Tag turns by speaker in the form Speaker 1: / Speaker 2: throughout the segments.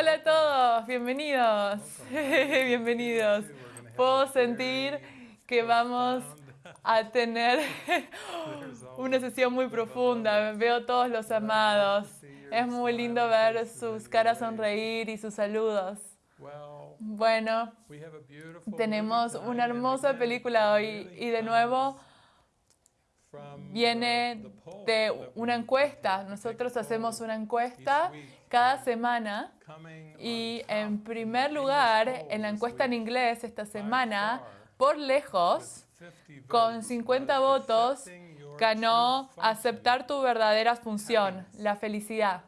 Speaker 1: Hola a todos, bienvenidos. bienvenidos. Puedo sentir que vamos a tener una sesión muy profunda. Veo todos los amados. Es muy lindo ver sus caras sonreír y sus saludos. Bueno, tenemos una hermosa película hoy y de nuevo viene de una encuesta. Nosotros hacemos una encuesta cada semana. Y en primer lugar, en la encuesta en inglés esta semana, por lejos, con 50 votos, ganó aceptar tu verdadera función, la felicidad.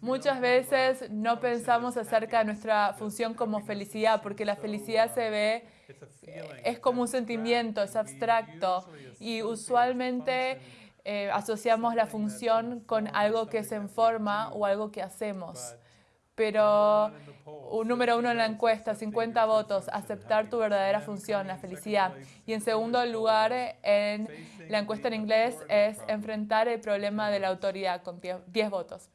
Speaker 1: Muchas veces no pensamos acerca de nuestra función como felicidad, porque la felicidad se ve, es como un sentimiento, es abstracto, y usualmente eh, asociamos la función con algo que se en forma o algo que hacemos pero un número uno en la encuesta, 50 votos, aceptar tu verdadera función, la felicidad. Y en segundo lugar, en la encuesta en inglés, es enfrentar el problema de la autoridad con 10 votos.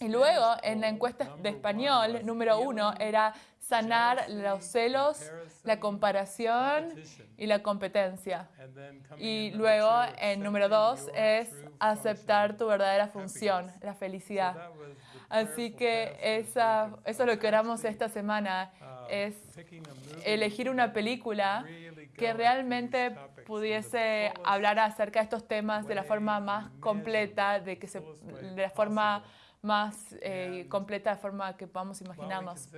Speaker 1: Y luego, en la encuesta de español, número uno, era sanar los celos, la comparación y la competencia. Y luego, en número dos, es aceptar tu verdadera función, la felicidad. Así que esa, eso es lo que oramos esta semana, es elegir una película que realmente pudiese hablar acerca de estos temas de la forma más completa, de, que se, de la forma más eh, completa de forma que podamos imaginarnos.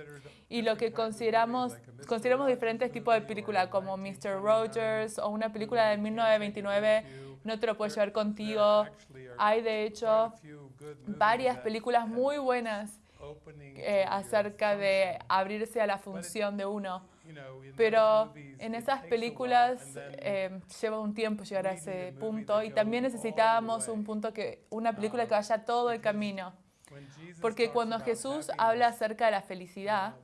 Speaker 1: Y lo que consideramos, consideramos diferentes tipos de películas como Mr. Rogers o una película de 1929, No te lo puedes llevar contigo. Hay de hecho varias películas muy buenas eh, acerca de abrirse a la función de uno. Pero en esas películas eh, lleva un tiempo llegar a ese punto y también necesitábamos un punto que, una película que vaya todo el camino. Porque cuando Jesús habla acerca de la felicidad,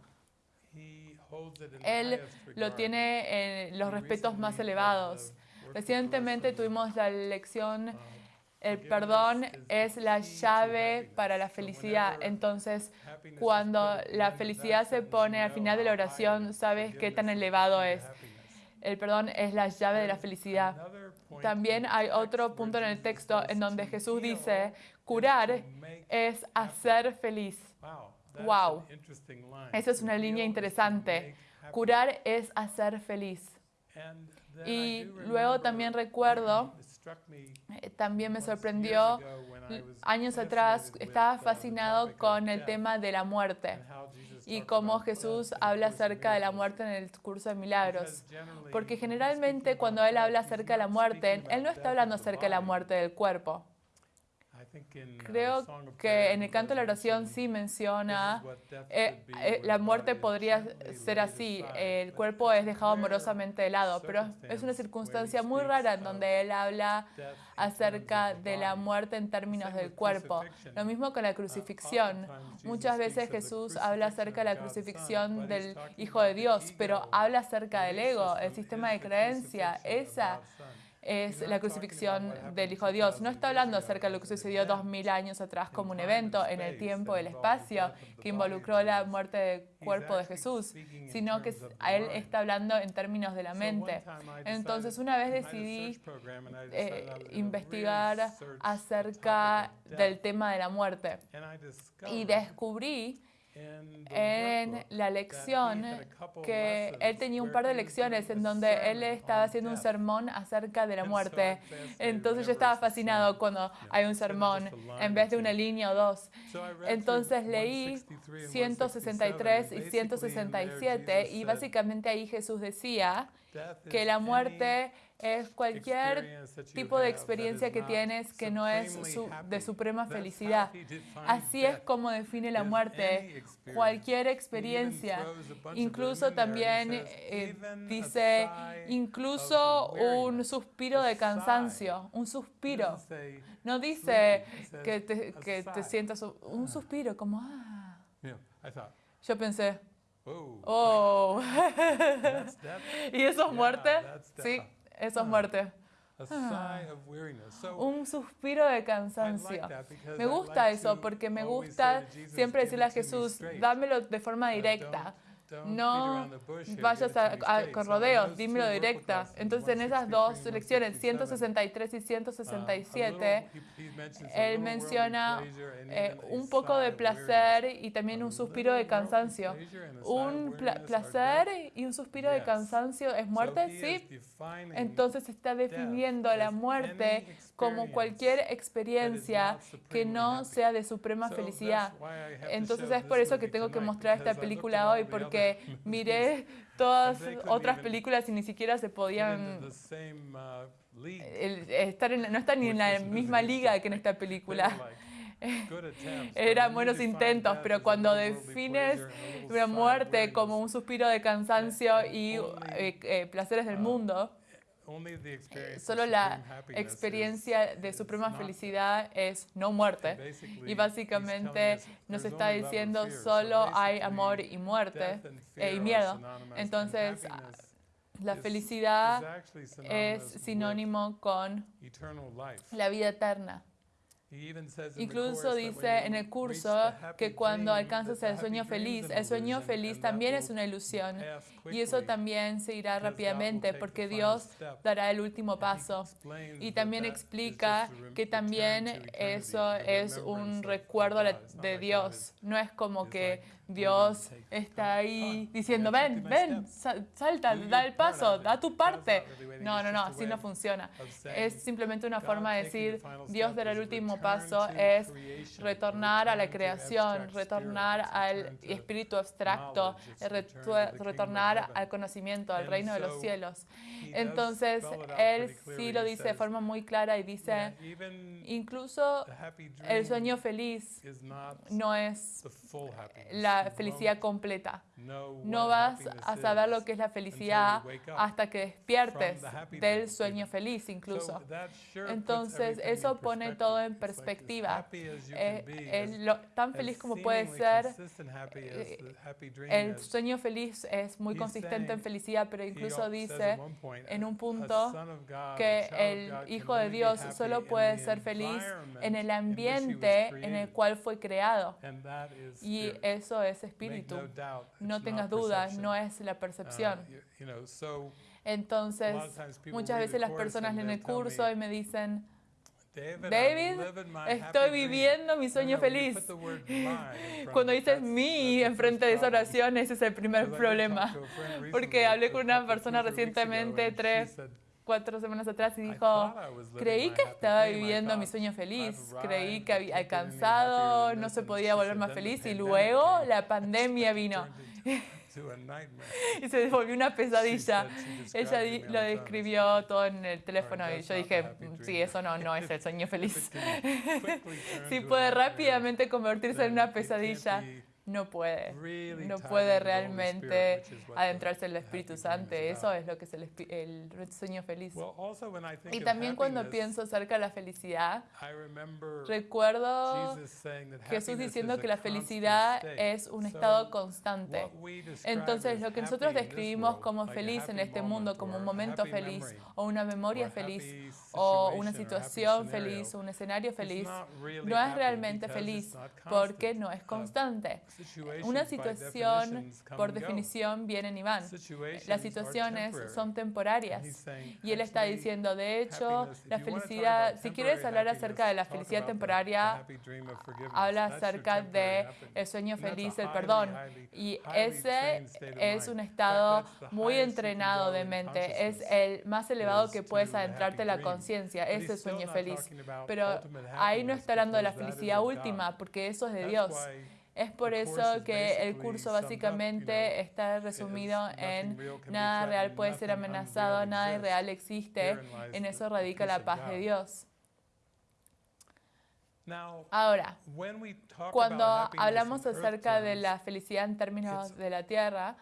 Speaker 1: Él lo tiene en los respetos más elevados. Recientemente tuvimos la lección, el perdón es la llave para la felicidad. Entonces, cuando la felicidad se pone al final de la oración, sabes qué tan elevado es. El perdón es la llave de la felicidad. También hay otro punto en el texto en donde Jesús dice, curar es hacer feliz. Wow. Esa es una línea interesante. Curar es hacer feliz. Y luego también recuerdo, eh, también me sorprendió, años atrás estaba fascinado con el tema de la muerte y cómo Jesús habla acerca de la muerte en el curso de milagros. Porque generalmente cuando Él habla acerca de la muerte, Él no está hablando acerca de la muerte del cuerpo. Creo que en el canto de la oración sí menciona, eh, eh, la muerte podría ser así, el cuerpo es dejado amorosamente de lado, pero es una circunstancia muy rara en donde él habla acerca de la muerte en términos del cuerpo. Lo mismo con la crucifixión. Muchas veces Jesús habla acerca de la crucifixión del Hijo de Dios, pero habla acerca del ego, el sistema de creencia, esa es la crucifixión del Hijo de Dios. No está hablando acerca de lo que sucedió dos mil años atrás como un evento en el tiempo y el espacio que involucró la muerte del cuerpo de Jesús, sino que a él está hablando en términos de la mente. Entonces, una vez decidí eh, investigar acerca del tema de la muerte. Y descubrí en la lección que él tenía un par de lecciones en donde él estaba haciendo un sermón acerca de la muerte. Entonces yo estaba fascinado cuando hay un sermón en vez de una línea o dos. Entonces leí 163 y 167 y básicamente ahí Jesús decía que la muerte es cualquier tipo de experiencia que tienes que no es de suprema felicidad. Así es como define la muerte. Cualquier experiencia. Incluso también eh, dice, incluso un suspiro de cansancio, un suspiro. No dice que te, que te sientas un suspiro como, ah. Yo pensé, oh, ¿y eso es muerte? Sí. Eso es muerte. un suspiro de cansancio. Me gusta eso porque me gusta siempre decirle a Jesús, dámelo de forma directa. No vayas a, con rodeos, dímelo directa. Entonces en esas dos lecciones, 163 y 167, él menciona eh, un poco de placer y también un suspiro de cansancio. Un placer y un suspiro de cansancio es muerte, sí. Entonces está definiendo la muerte como cualquier experiencia que no sea de suprema felicidad. Entonces es por eso que tengo que mostrar esta película hoy, porque miré todas otras películas y ni siquiera se podían estar no están ni en la misma liga que en esta película. Eran buenos intentos, pero cuando defines la muerte como un suspiro de cansancio y eh, eh, placeres del mundo, Solo la experiencia de suprema felicidad es no muerte. Y básicamente nos está diciendo solo hay amor y muerte eh, y miedo. Entonces, la felicidad es sinónimo con la vida eterna. Incluso dice en el curso que cuando alcanzas el sueño feliz, el sueño feliz también es una ilusión y eso también se irá rápidamente porque Dios dará el último paso. Y también explica que también eso es un recuerdo de Dios. No es como que Dios está ahí diciendo, ven, ven, salta, da el paso, da tu parte. No, no, no, así no funciona. Es simplemente una forma de decir, Dios dará el último paso, es retornar a la creación, retornar al espíritu abstracto, retornar al conocimiento, al reino de los cielos. Entonces, Él sí lo dice de forma muy clara y dice, incluso el sueño feliz no es la felicidad completa. No vas a saber lo que es la felicidad hasta que despiertes del sueño feliz incluso. Entonces eso pone todo en perspectiva. Eh, tan feliz como puede ser, eh, el sueño feliz es muy consistente en felicidad, pero incluso dice en un punto que el Hijo de Dios solo puede ser feliz en el ambiente en el cual fue creado. Y eso es espíritu. No tengas dudas, no es la percepción. Uh, Entonces, muchas veces las personas leen el curso y me dicen, David, estoy viviendo mi sueño feliz. Cuando dices mi enfrente de esa oración, ese es el primer problema. Porque hablé con una persona recientemente, tres, cuatro semanas atrás, y dijo, creí que estaba viviendo mi sueño feliz, creí que había alcanzado, no se podía volver más feliz, y luego la pandemia vino. y se volvió una pesadilla. Ella lo describió todo en el teléfono y yo dije, sí, eso no, no es el sueño feliz. sí puede rápidamente convertirse en una pesadilla no puede, no puede realmente adentrarse en el Espíritu Santo. Eso es lo que es el, el sueño feliz. Y también cuando pienso acerca de la felicidad, recuerdo Jesús diciendo que la felicidad es un estado constante. Entonces, lo que nosotros describimos como feliz en este mundo, como un momento feliz, o una memoria feliz, o una situación feliz, o un escenario feliz, no es realmente feliz porque no es constante. Una situación, por definición, vienen y van. Las situaciones son temporarias. Y él está diciendo, de hecho, la felicidad, si quieres hablar acerca de la felicidad temporaria, habla acerca de el sueño feliz, el perdón. Y ese es un estado muy entrenado de mente. Es el más elevado que puedes adentrarte en la conciencia, ese sueño feliz. Pero ahí no está hablando de la felicidad última, porque eso es de Dios. Es por eso que el curso básicamente está resumido en nada real puede ser amenazado, nada irreal existe. En eso radica la paz de Dios. Ahora, cuando hablamos acerca de la felicidad en términos de la tierra,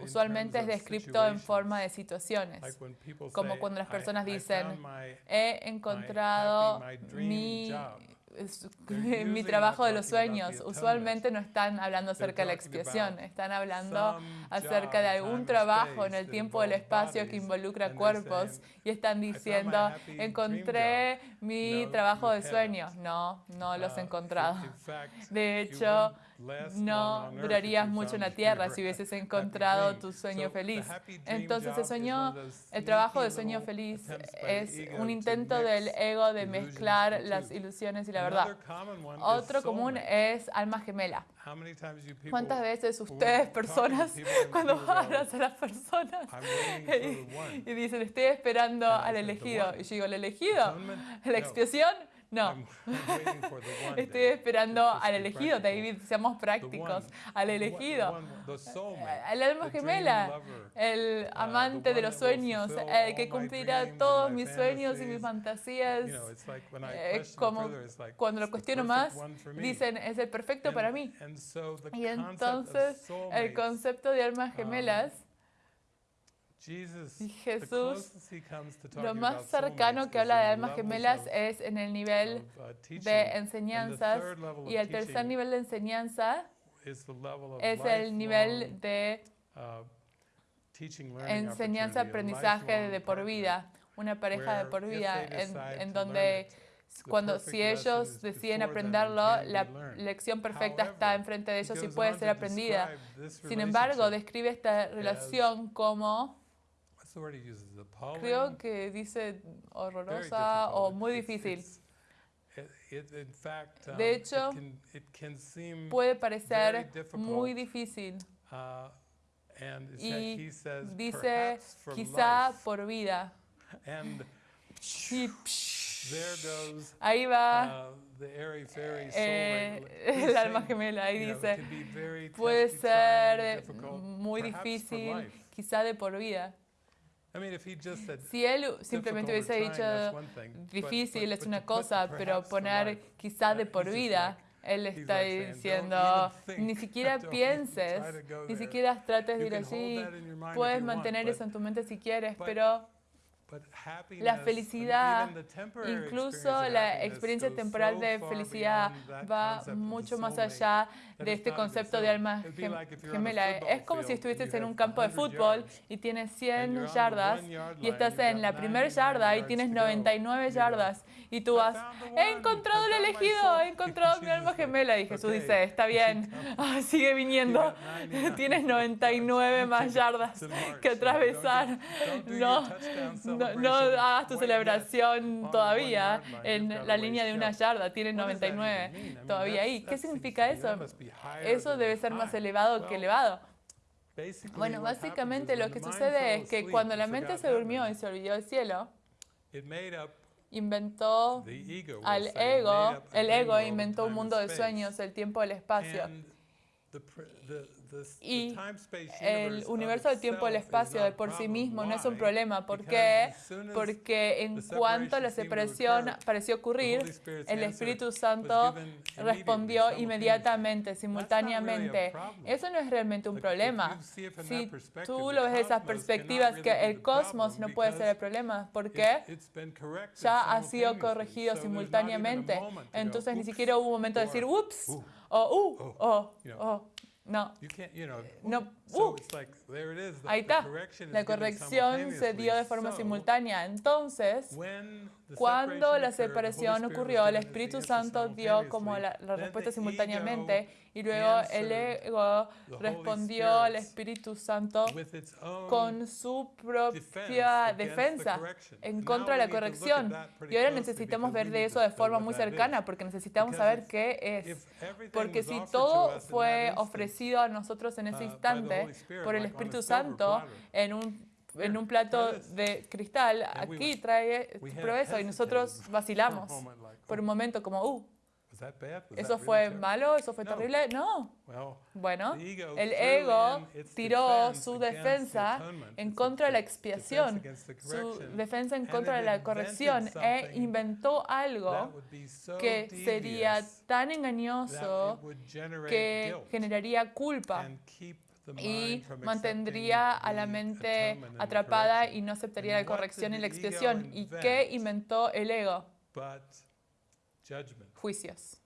Speaker 1: usualmente es descrito en forma de situaciones, como cuando las personas dicen, he encontrado mi es- mi trabajo de los sueños. Usualmente no están hablando acerca de la expiación, están hablando acerca de algún trabajo en el tiempo del espacio que involucra cuerpos y están diciendo, encontré mi trabajo de sueños. No, no los he encontrado. De hecho, no durarías mucho en la tierra si hubieses encontrado tu sueño feliz. Entonces el sueño, el trabajo de sueño feliz es un intento del ego de mezclar las ilusiones y la verdad. Otro común es alma gemela. ¿Cuántas veces ustedes, personas, cuando hablas a las personas y, y dicen, estoy esperando al elegido? Y yo digo, ¿el elegido? ¿La expiación? No. Estoy esperando al elegido, David, seamos prácticos. Al elegido. Al alma gemela, el amante de los sueños, el que cumplirá todos mis sueños y mis fantasías. Eh, como cuando lo cuestiono más, dicen, es el perfecto para mí. Y entonces el concepto de almas gemelas y Jesús, lo más cercano que habla de almas gemelas es en el nivel de enseñanzas y el tercer nivel de enseñanza es el nivel de enseñanza, aprendizaje de por vida, una pareja de por vida en, en donde cuando si ellos deciden aprenderlo, la lección perfecta está enfrente de ellos y puede ser aprendida. Sin embargo, describe esta relación como creo que dice horrorosa o muy difícil. De hecho, puede parecer muy difícil. Y dice quizá por vida. Ahí va eh, el alma gemela, ahí dice, puede ser muy difícil, quizá de por vida. Si él simplemente hubiese dicho difícil es una cosa, pero poner quizá de por vida, él está diciendo, ni siquiera pienses, ni siquiera trates de ir allí, puedes mantener eso en tu mente si quieres, pero la felicidad, incluso la experiencia temporal de felicidad va mucho más allá de este concepto de alma gemela. Es como si estuvieses en un campo de fútbol y tienes 100 yardas y estás en la primera yarda y tienes 99 yardas y tú vas, he encontrado el elegido, he encontrado mi alma gemela. Y Jesús dice, está bien, ah, sigue viniendo, tienes 99 más yardas que atravesar. No, no, no hagas tu celebración todavía en la línea de una yarda, tienes 99 todavía ahí. ¿Qué significa eso? Eso debe ser más elevado que elevado. Bueno, básicamente lo que sucede es que cuando la mente se durmió y se olvidó del cielo, inventó al ego, el ego inventó un mundo de sueños, el tiempo, el espacio. Y el universo del tiempo y el espacio de por sí mismo no es un problema. ¿Por qué? Porque en cuanto la separación pareció ocurrir, el Espíritu Santo respondió inmediatamente, simultáneamente. Eso no es realmente un problema. Si tú lo ves de esas perspectivas, que el cosmos no puede ser el problema. ¿Por qué? Ya ha sido corregido simultáneamente. Entonces ni siquiera hubo un momento de decir, ups, o uh, o oh. No. no. Uh, ahí está. La corrección se dio de forma simultánea. Entonces, cuando la separación ocurrió, el Espíritu Santo dio como la, la respuesta simultáneamente y luego el ego respondió al Espíritu Santo con su propia defensa en contra de la corrección. Y ahora necesitamos ver de eso de forma muy cercana porque necesitamos saber qué es. Porque si todo fue ofrecido a nosotros en ese instante por el Espíritu Santo en un en un plato de cristal, aquí trae eso y nosotros vacilamos por un momento como, uh, ¿Eso fue malo? ¿Eso fue terrible? No. Bueno, el ego tiró su defensa en contra de la expiación, su defensa en contra de la corrección e inventó algo que sería tan engañoso que generaría culpa y mantendría a la mente atrapada y no aceptaría la corrección y la expiación. ¿Y qué inventó el ego? juicios.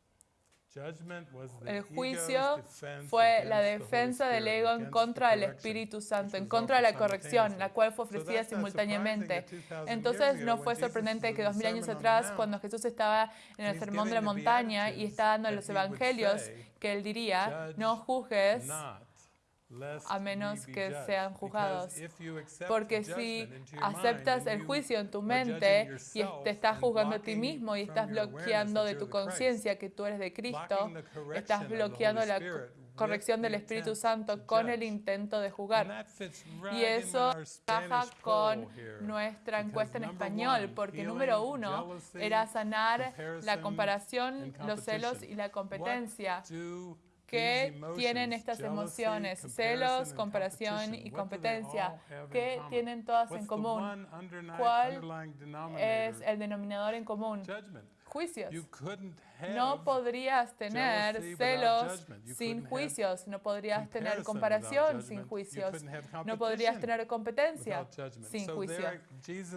Speaker 1: El juicio fue la defensa del ego en contra del Espíritu Santo, en contra de la corrección, la cual fue ofrecida simultáneamente. Entonces no fue sorprendente que dos mil años atrás, cuando Jesús estaba en el sermón de la montaña y estaba dando los evangelios, que él diría, no juzgues a menos que sean juzgados. Porque si aceptas el juicio en tu mente y te estás juzgando a ti mismo y estás bloqueando de tu conciencia que tú eres de Cristo, estás bloqueando la corrección del Espíritu Santo con el intento de juzgar. Y eso baja con nuestra encuesta en español, porque número uno era sanar la comparación, los celos y la competencia que tienen estas emociones, celos, comparación y competencia, que tienen todas en común. ¿Cuál es el denominador en común? Juicios. No podrías tener celos sin juicios, no podrías tener comparación sin juicios, no podrías tener competencia sin juicios.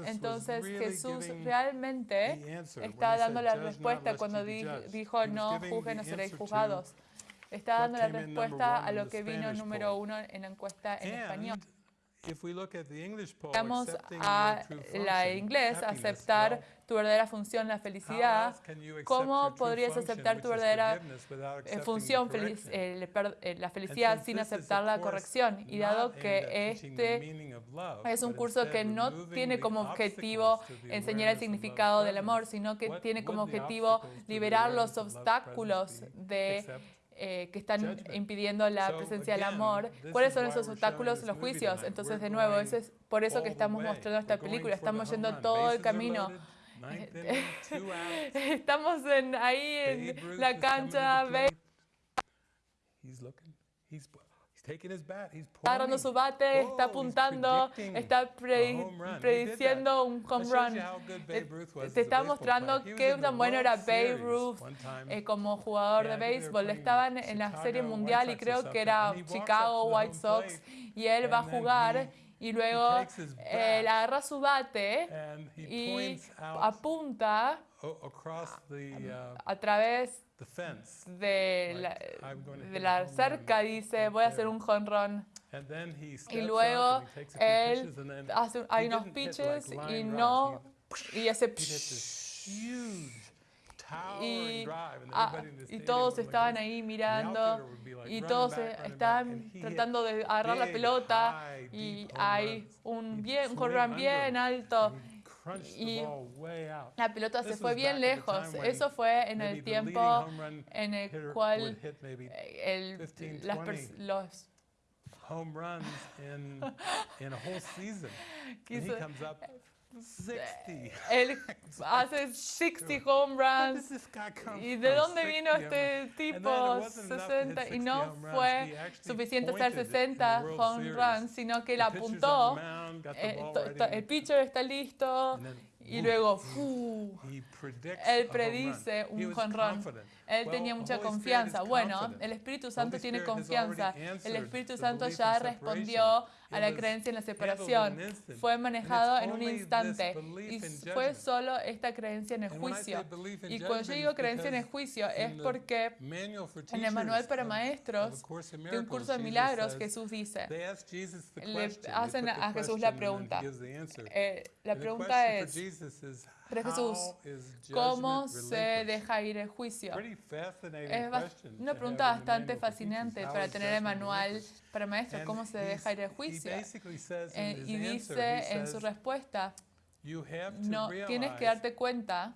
Speaker 1: Entonces Jesús realmente está dando la respuesta cuando dijo no juzguen, no seréis juzgados está dando la respuesta a lo que vino número uno en la encuesta en español. Vamos a la inglés, aceptar tu verdadera función, la felicidad. ¿Cómo podrías aceptar tu verdadera eh, función, eh, eh, la felicidad, sin aceptar la corrección? Y dado que este es un curso que no tiene como objetivo enseñar el significado del amor, sino que tiene como objetivo liberar los obstáculos de eh, que están impidiendo la presencia del amor. ¿Cuáles son esos obstáculos? Los juicios. Entonces, de nuevo, eso es por eso que estamos mostrando esta película. Estamos yendo todo el camino. Estamos en, ahí en la cancha. Agarrando su bate, está apuntando, está prediciendo un home run. Te está mostrando qué tan bueno era Babe Ruth eh, como jugador de béisbol. Estaban en la Serie Mundial y creo que era Chicago White Sox y él va a jugar y luego él agarra su bate y apunta a través de la, de la cerca dice, voy a hacer un jonrón. Y luego él hace, hay unos pitches y no, y hace y, ah, y, todos estaban ahí mirando y todos estaban tratando de agarrar la pelota y hay un bien un bien alto y la pelota se fue bien lejos. Eso fue en el tiempo en el cual el, las los home runs in, in a whole season. And he comes up 60. Él hace 60 home runs. ¿Y de dónde vino este tipo 60? Y no fue suficiente hacer 60 home runs, sino que él apuntó. Eh, el pitcher está listo y luego, él predice un jonrón. Él tenía mucha confianza. Bueno, el Espíritu Santo tiene confianza. El Espíritu Santo ya respondió a la creencia en la separación. Fue manejado en un instante. Y fue solo esta creencia en el juicio. Y cuando yo digo creencia en el juicio es porque en el manual para maestros de un curso de milagros Jesús dice, le hacen a Jesús la pregunta. Eh, la pregunta es, pero Jesús, ¿cómo se deja ir el juicio? Es una pregunta bastante fascinante para tener el manual para maestros, ¿cómo se deja ir el juicio? Eh, y dice en su respuesta, no, tienes que darte cuenta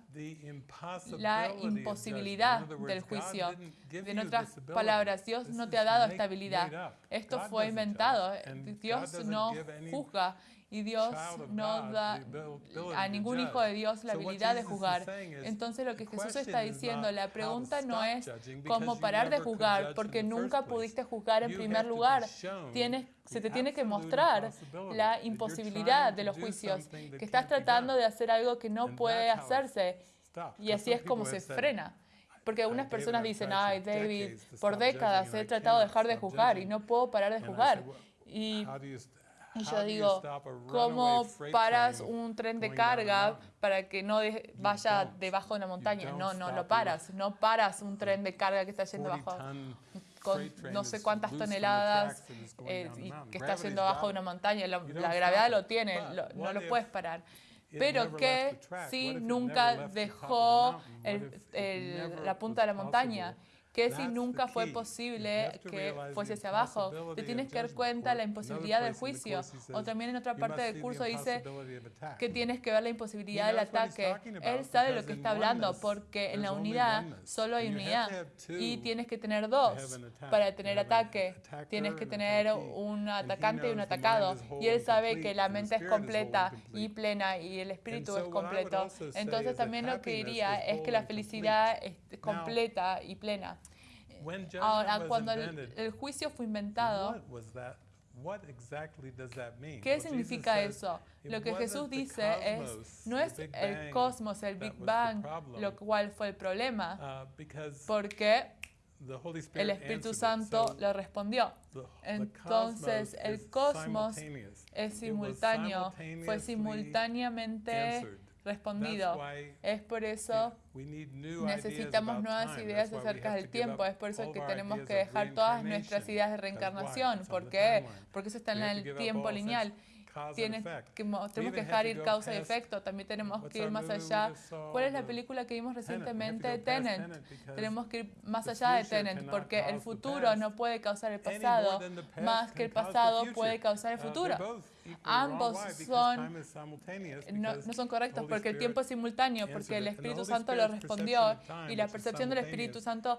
Speaker 1: la imposibilidad del juicio. En otras palabras, Dios no te ha dado estabilidad. Esto fue inventado. Dios no juzga y Dios no da a ningún hijo de Dios la habilidad de juzgar. Entonces lo que Jesús está diciendo, la pregunta no es cómo parar de juzgar, porque nunca pudiste juzgar en primer lugar. Tienes, se te tiene que mostrar la imposibilidad de los juicios, que estás tratando de hacer algo que no puede hacerse. Y así es como se frena. Porque algunas personas dicen, ay, David, por décadas he tratado de dejar de juzgar y no puedo parar de juzgar. Y Y yo digo, ¿cómo paras un tren de carga para que no vaya debajo de una montaña? No, no lo paras. No paras un tren de carga que está yendo bajo con no sé cuántas toneladas eh, y que está yendo abajo de una montaña. La, gravedad lo tiene, no lo puedes parar. Pero que sí nunca dejó la punta de la montaña que si nunca fue posible que fuese hacia abajo. Te tienes que dar cuenta la imposibilidad del juicio. O también en otra parte del curso dice que tienes que ver la imposibilidad del ataque. Él sabe lo que está hablando porque en la unidad solo hay unidad y tienes que tener dos para tener ataque. Tienes que tener un atacante y un atacado. Y él sabe que la mente es completa y plena y el espíritu es completo. Entonces también lo que diría es que la felicidad es completa y plena. Ahora, cuando el, juicio fue inventado, ¿Qué significa eso? Lo que Jesús dice es, no es el cosmos, el Big Bang, lo cual fue el problema, uh, porque el Espíritu Santo le respondió. Entonces el cosmos es simultáneo, fue simultáneamente respondido. Es por eso necesitamos nuevas ideas acerca del tiempo. Es por eso que tenemos que dejar todas nuestras ideas de reencarnación. ¿Por qué? Porque eso está en el tiempo lineal. Tienes que, tenemos que dejar ir causa y efecto, también tenemos que ir más allá. ¿Cuál es la película que vimos recientemente? Tenant. Tenemos que ir más allá de Tenant, porque el futuro no puede causar el pasado, más que el pasado puede causar el uh, futuro. Ambos son, no, no, son correctos porque el tiempo es simultáneo, porque el Espíritu Santo lo respondió y la percepción del Espíritu Santo,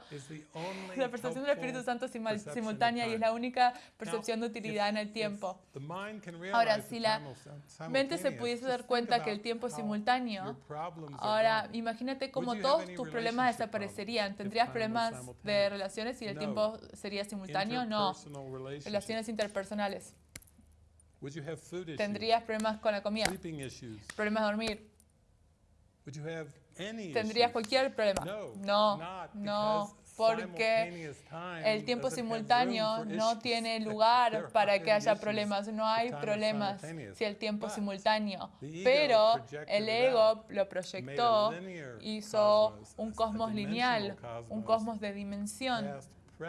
Speaker 1: la percepción del Espíritu Santo es simultánea y es la única percepción de utilidad en el tiempo. Ahora, si la mente se pudiese dar cuenta que el tiempo es simultáneo, ahora imagínate cómo todos tus problemas desaparecerían. ¿Tendrías problemas de relaciones si el tiempo sería simultáneo? No. Relaciones interpersonales. ¿Tendrías problemas con la comida? ¿Problemas de dormir? ¿Tendrías cualquier problema? No, no, porque el tiempo simultáneo no tiene lugar para que haya problemas. No hay problemas si el tiempo es simultáneo. Pero el ego lo proyectó, hizo un cosmos lineal, un cosmos de dimensión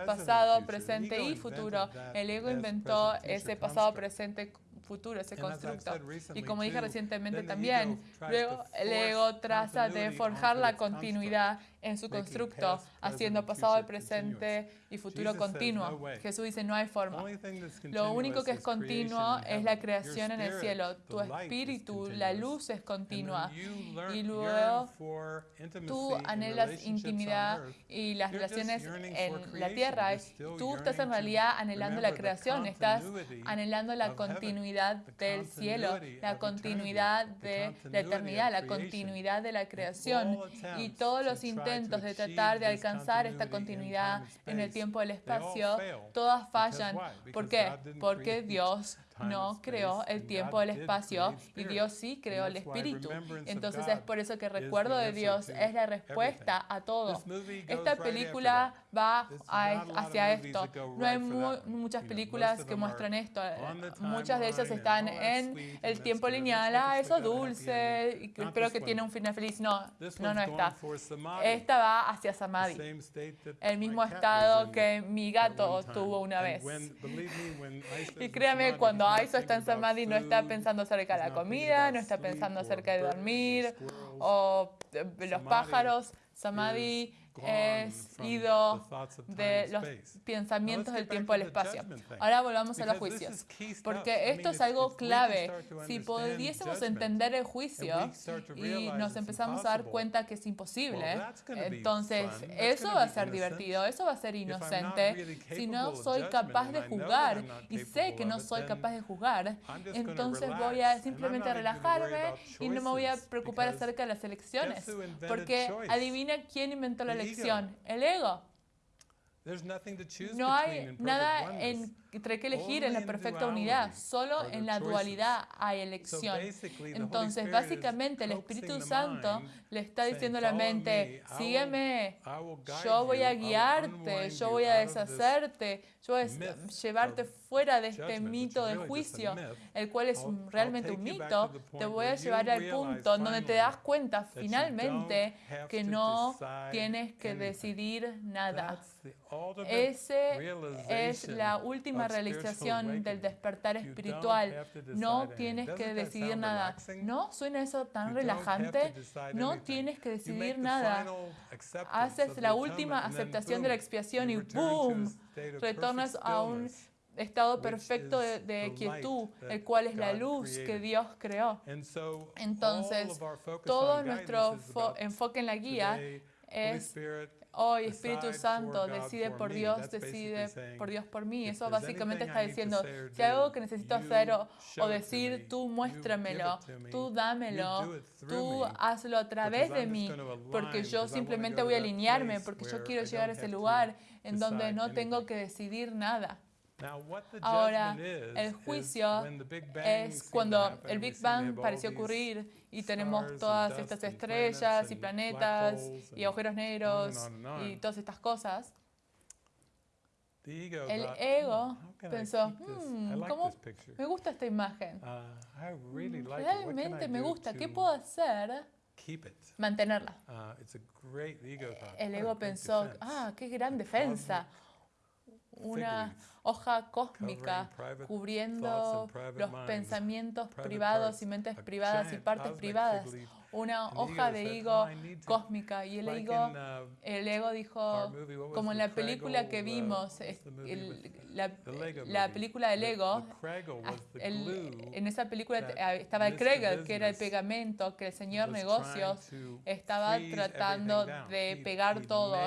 Speaker 1: pasado, presente y futuro. El ego inventó ese pasado, presente, futuro, ese constructo. Y como dije recientemente también, luego el ego traza de forjar la continuidad en su constructo, haciendo pasado, presente y futuro continuo. Jesús dice, no hay forma. Lo único que es continuo es la creación en el cielo. Tu espíritu, la luz es continua. Y luego tú anhelas intimidad y las relaciones en la tierra. Tú estás en realidad anhelando la creación, estás anhelando la continuidad del cielo, la continuidad de la eternidad, la continuidad de la creación. Y todos los intentos de tratar de alcanzar esta continuidad en el tiempo y el espacio, todas fallan. ¿Por qué? Porque Dios no creó el tiempo, el espacio, y Dios sí creó el espíritu. Entonces es por eso que el recuerdo de Dios es la respuesta a todo. Esta película va hacia esto. No hay muchas películas que muestran esto. Muchas de ellas están en el tiempo lineal. Ah, eso es dulce, y espero que tiene un final feliz. No, no, no está. Esta va hacia Samadhi, el mismo estado que mi gato tuvo una vez. Y créame, cuando Aiso está en Samadhi, no está pensando acerca de la comida, no está pensando acerca de dormir o los pájaros. Samadhi es ido de los pensamientos del tiempo y el espacio. Ahora volvamos a los juicios, porque esto es algo clave. Si pudiésemos entender el juicio y nos empezamos a dar cuenta que es imposible, entonces eso va a ser divertido, eso va a ser inocente. Si no soy capaz de jugar y sé que no soy capaz de jugar, entonces voy a simplemente relajarme y no me voy a preocupar acerca de las elecciones, porque adivina quién inventó la elección el ego. No hay nada entre que elegir en la perfecta unidad, solo en la dualidad hay elección. Entonces, básicamente, el Espíritu Santo le está diciendo a la mente, sígueme, yo voy a guiarte, yo voy a deshacerte, yo voy a llevarte fuera de este mito del juicio, el cual es realmente un mito, te voy a llevar al punto donde te das cuenta finalmente que no tienes que decidir nada. Esa es la última realización del despertar espiritual. No tienes que decidir nada. ¿No suena eso tan relajante? No tienes que decidir nada. Haces la última aceptación de la expiación y ¡boom! Retornas a un estado perfecto de, quietud, el cual es la luz que Dios creó. Entonces, todo nuestro enfoque en la guía es hoy Espíritu Santo decide por Dios, decide por Dios por mí. Eso básicamente está diciendo, si hay algo que necesito hacer o, o, decir, tú muéstramelo, tú dámelo, tú hazlo a través de mí, porque yo simplemente voy a alinearme, porque yo quiero llegar a ese lugar en donde no tengo que decidir nada. Ahora, el juicio es cuando el Big Bang pareció ocurrir y tenemos todas estas estrellas y planetas y agujeros negros y todas estas cosas. El ego pensó, hmm, ¿cómo me gusta esta imagen? Uh, Realmente me gusta. ¿Qué puedo hacer? Mantenerla. Uh, el ego pensó, ah, qué gran defensa una hoja cósmica cubriendo los pensamientos privados y mentes privadas y partes privadas. una hoja de higo cósmica y el ego, uh, el ego dijo, como en la película que vimos, la, la, película del ego, en esa película estaba el Kregel, que era el pegamento que el señor negocios estaba tratando de pegar todo.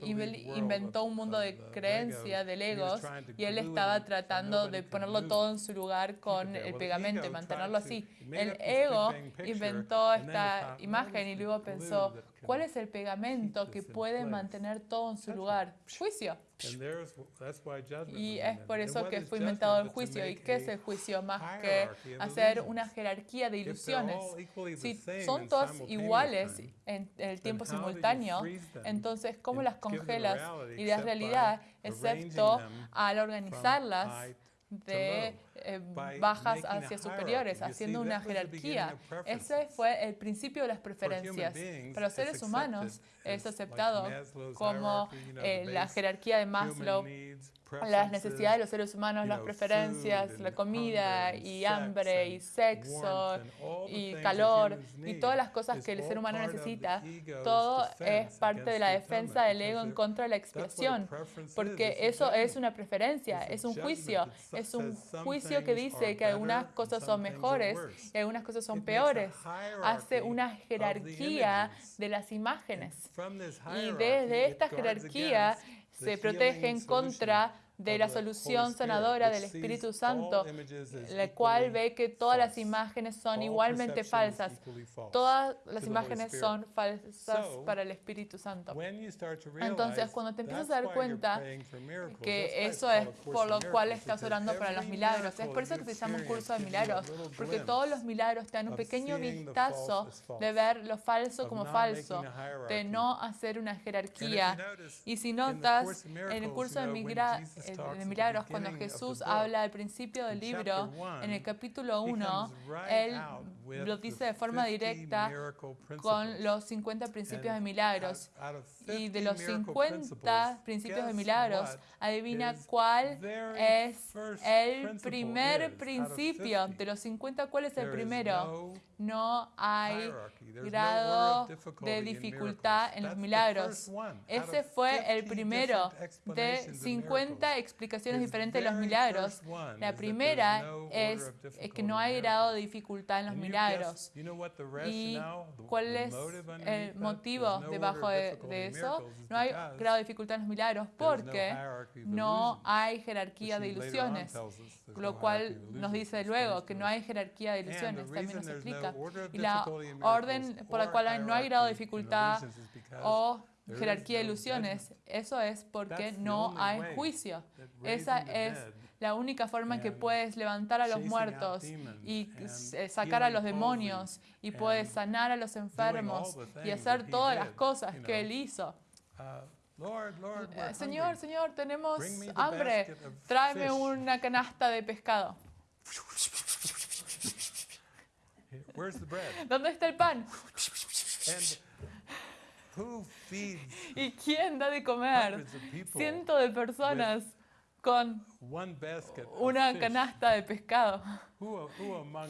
Speaker 1: Inventó un mundo de creencia de legos y él estaba tratando de ponerlo todo en su lugar con el pegamento y mantenerlo así. El ego inventó esta imagen y luego pensó, ¿cuál es el pegamento que puede mantener todo en su lugar? Juicio. Y es por eso que fue inventado el juicio. ¿Y qué es el juicio? Más que hacer una jerarquía de ilusiones. Si son todas iguales en el tiempo simultáneo, entonces ¿cómo las congelas y de realidad, excepto al organizarlas de eh, bajas hacia superiores, haciendo una jerarquía. Ese fue el principio de las preferencias. Para los seres humanos es aceptado como eh, la jerarquía de Maslow las necesidades de los seres humanos, las preferencias, la comida y hambre y sexo y calor y todas las cosas que el ser humano necesita, todo es parte de la defensa del ego en contra de la expiación, porque eso es una preferencia, es un juicio, es un juicio que dice que algunas cosas son mejores y algunas cosas son peores. Hace una jerarquía de las imágenes. Y desde esta jerarquía se protegen contra de la solución sanadora del Espíritu Santo, la cual ve que todas las imágenes son igualmente falsas. Todas las imágenes son falsas para el Espíritu Santo. Entonces, cuando te empiezas a dar cuenta que eso es por lo cual estás orando para los milagros, es por eso que se llama un curso de milagros, porque todos los milagros te dan un pequeño vistazo de ver lo falso como falso, de no hacer una jerarquía. Y si notas, en el curso de milagros, de milagros, cuando Jesús habla al principio del libro, en el capítulo 1, Él lo dice de forma directa con los 50 principios de milagros. Y de los 50 principios de milagros, adivina cuál es el primer principio. De los 50, ¿cuál es el primero? No hay grado de dificultad en los milagros. Ese fue el primero de 50 explicaciones diferentes de los milagros. La primera es que no hay grado de dificultad en los milagros. ¿Y cuál es el motivo debajo de, eso? No hay grado de dificultad en los milagros porque no hay jerarquía de ilusiones, lo cual nos dice luego que no hay jerarquía de ilusiones, también nos explica. Y la orden por la cual no hay grado de dificultad o jerarquía de ilusiones, eso es porque no hay juicio. Esa es la única forma en que puedes levantar a los muertos y eh, sacar a los demonios y puedes sanar a los enfermos y hacer todas las cosas que Él hizo. Uh, Eh, Señor, Señor, tenemos hambre. Tráeme una canasta de pescado. ¿Dónde está el pan? ¿Y quién da de comer? Cientos de personas con una canasta de pescado.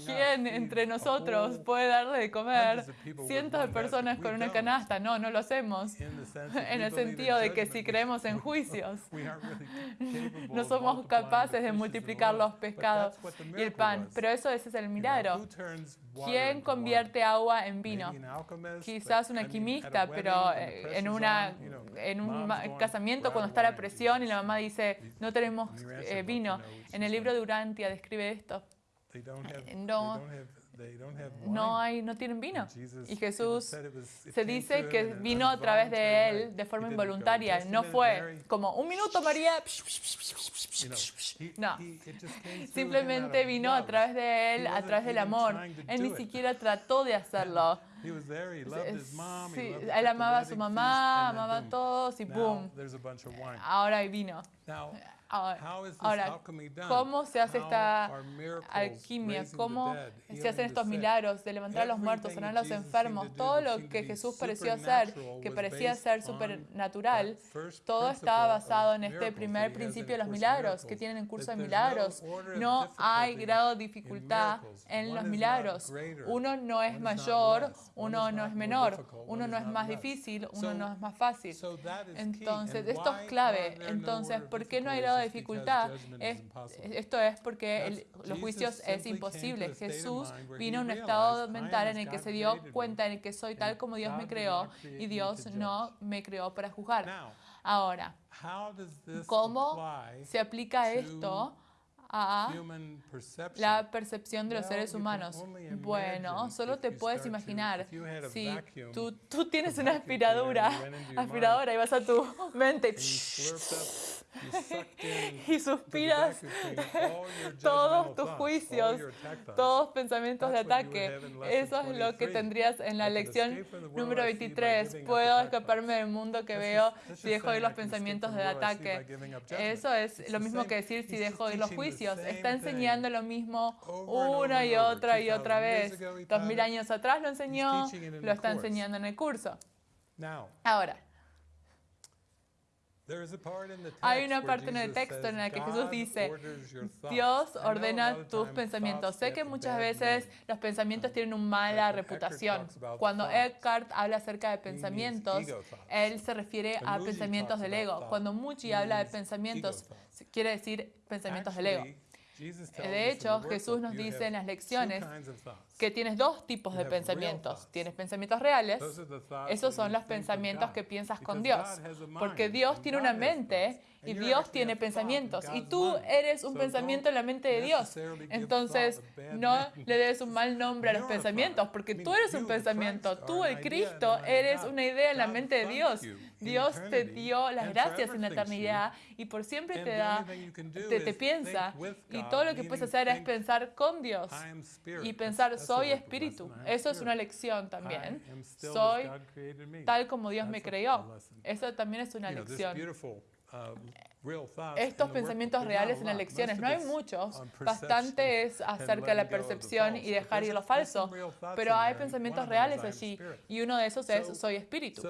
Speaker 1: ¿Quién entre nosotros puede darle de comer cientos de personas con una canasta? No, no lo hacemos. En el sentido de que si creemos en juicios, no somos capaces de multiplicar los pescados y el pan. Pero eso ese es el milagro. ¿Quién convierte agua en vino? Quizás un alquimista, pero eh, en, una, en un casamiento cuando está la presión y la mamá dice, no tenemos eh, vino. En el libro de Urantia describe esto. No, no, hay, no tienen vino. Y Jesús se dice que vino a través de él de forma involuntaria. No fue como un minuto, María. No, simplemente vino a través de él, a través del amor. Él ni siquiera trató de hacerlo. Sí, él amaba a su mamá, amaba a todos y boom. Ahora hay vino. Ahora, ¿cómo se hace esta alquimia? ¿Cómo se hacen estos milagros de levantar a los muertos, sanar a los enfermos? Todo lo que Jesús pareció hacer, que parecía ser supernatural, todo estaba basado en este primer principio de los milagros, que tienen en curso de milagros. No hay grado de dificultad en los milagros. Uno no es mayor, uno no es menor, uno no es más difícil, uno no es más fácil. Entonces, esto es clave. Entonces, ¿por qué no hay grado de dificultad, esto es porque los juicios es imposible. Jesús vino a un estado mental en el que se dio cuenta en el que soy tal como Dios me creó y Dios no me creó para juzgar. Ahora, ¿cómo se aplica esto a la percepción de los seres humanos. Bueno, solo te puedes imaginar si tú, tú tienes una aspiradora, aspiradora y vas a tu mente y suspiras todos tus juicios, todos pensamientos de ataque. Eso es lo que tendrías en la lección número 23. Puedo escaparme del mundo que veo si dejo de ir los pensamientos de ataque. Eso es lo mismo que decir si dejo de ir los juicios. Está enseñando lo mismo una y otra y otra vez. Dos mil años atrás lo enseñó, lo está enseñando en el curso. Ahora, hay una parte en el texto en la que Jesús dice, Dios ordena tus pensamientos. Sé que muchas veces los pensamientos tienen una mala reputación. Cuando Eckhart habla acerca de pensamientos, él se refiere a pensamientos del ego. Cuando Muchi habla de pensamientos, quiere decir pensamientos del ego. De hecho, Jesús nos dice en las lecciones que tienes dos tipos de pensamientos. Tienes pensamientos reales, esos son los pensamientos que piensas con Dios, porque Dios tiene una mente y Dios tiene pensamientos y tú eres un pensamiento en la mente de Dios. Entonces, no le des un mal nombre a los pensamientos, porque tú eres un pensamiento, tú el Cristo eres una idea en la mente de Dios. Dios te dio las gracias en la eternidad y por siempre te da, te, te piensa y todo lo que puedes hacer es pensar con Dios y pensar soy espíritu. Eso es una lección también. Soy tal como Dios me creó. Eso también es una lección. Estos pensamientos reales en las lecciones, no hay muchos, bastante es acerca de la percepción y dejar ir lo falso, pero hay pensamientos reales allí y uno de esos es soy espíritu.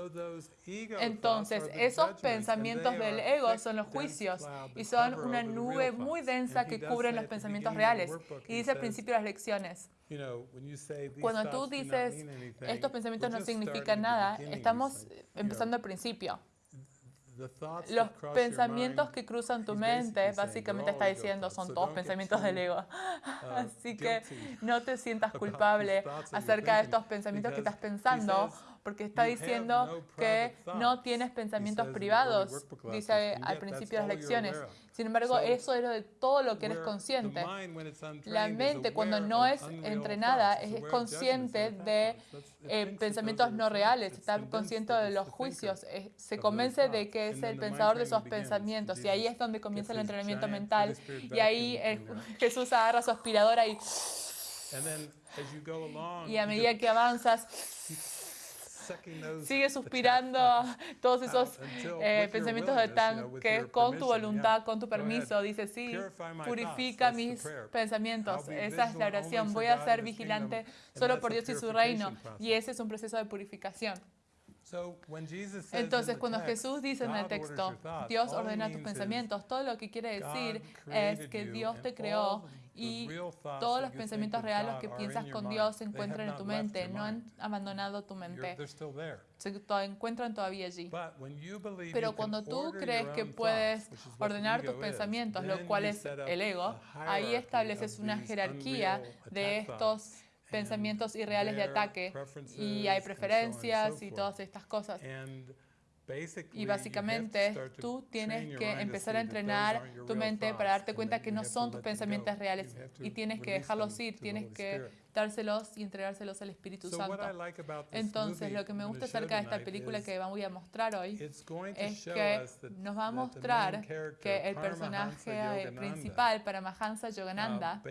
Speaker 1: Entonces, esos pensamientos del ego son los juicios y son una nube muy densa que cubre los pensamientos reales. Y dice al principio de las lecciones, cuando tú dices estos pensamientos no significan nada, estamos empezando al principio. Los pensamientos que cruzan tu mente, básicamente está diciendo, son todos pensamientos del ego. Uh, Así que no te sientas culpable acerca de estos pensamientos que estás pensando, porque está diciendo que no tienes pensamientos privados, dice al principio de las lecciones. Sin embargo, eso es de todo lo que eres consciente. La mente, cuando no es entrenada, es consciente de eh, pensamientos no reales, está consciente de los juicios, se convence de que es el pensador de esos pensamientos. Y ahí es donde comienza el entrenamiento mental. Y ahí eh, Jesús agarra su aspiradora y... Y a medida que avanzas, Sigue suspirando todos esos eh, pensamientos de tanque con tu voluntad, con tu permiso. Dice, sí, purifica mis pensamientos. Esa es la oración. Voy a ser vigilante solo por Dios y su reino. Y ese es un proceso de purificación. Entonces, cuando Jesús dice en el texto, Dios ordena tus pensamientos, todo lo que quiere decir es que Dios te creó y todos los pensamientos reales que piensas con Dios se encuentran en tu mente, no han abandonado tu mente, se encuentran todavía allí. Pero cuando tú crees que puedes ordenar tus pensamientos, lo cual es el ego, ahí estableces una jerarquía de estos pensamientos irreales de ataque y hay preferencias y todas estas cosas. Y básicamente tú tienes que empezar a entrenar tu mente para darte cuenta que no son tus pensamientos reales y tienes que dejarlos ir, tienes que dárselos y entregárselos al Espíritu Santo. Entonces, lo que me gusta acerca de esta película que voy a mostrar hoy es que nos va a mostrar que el personaje principal para Mahansa Yogananda,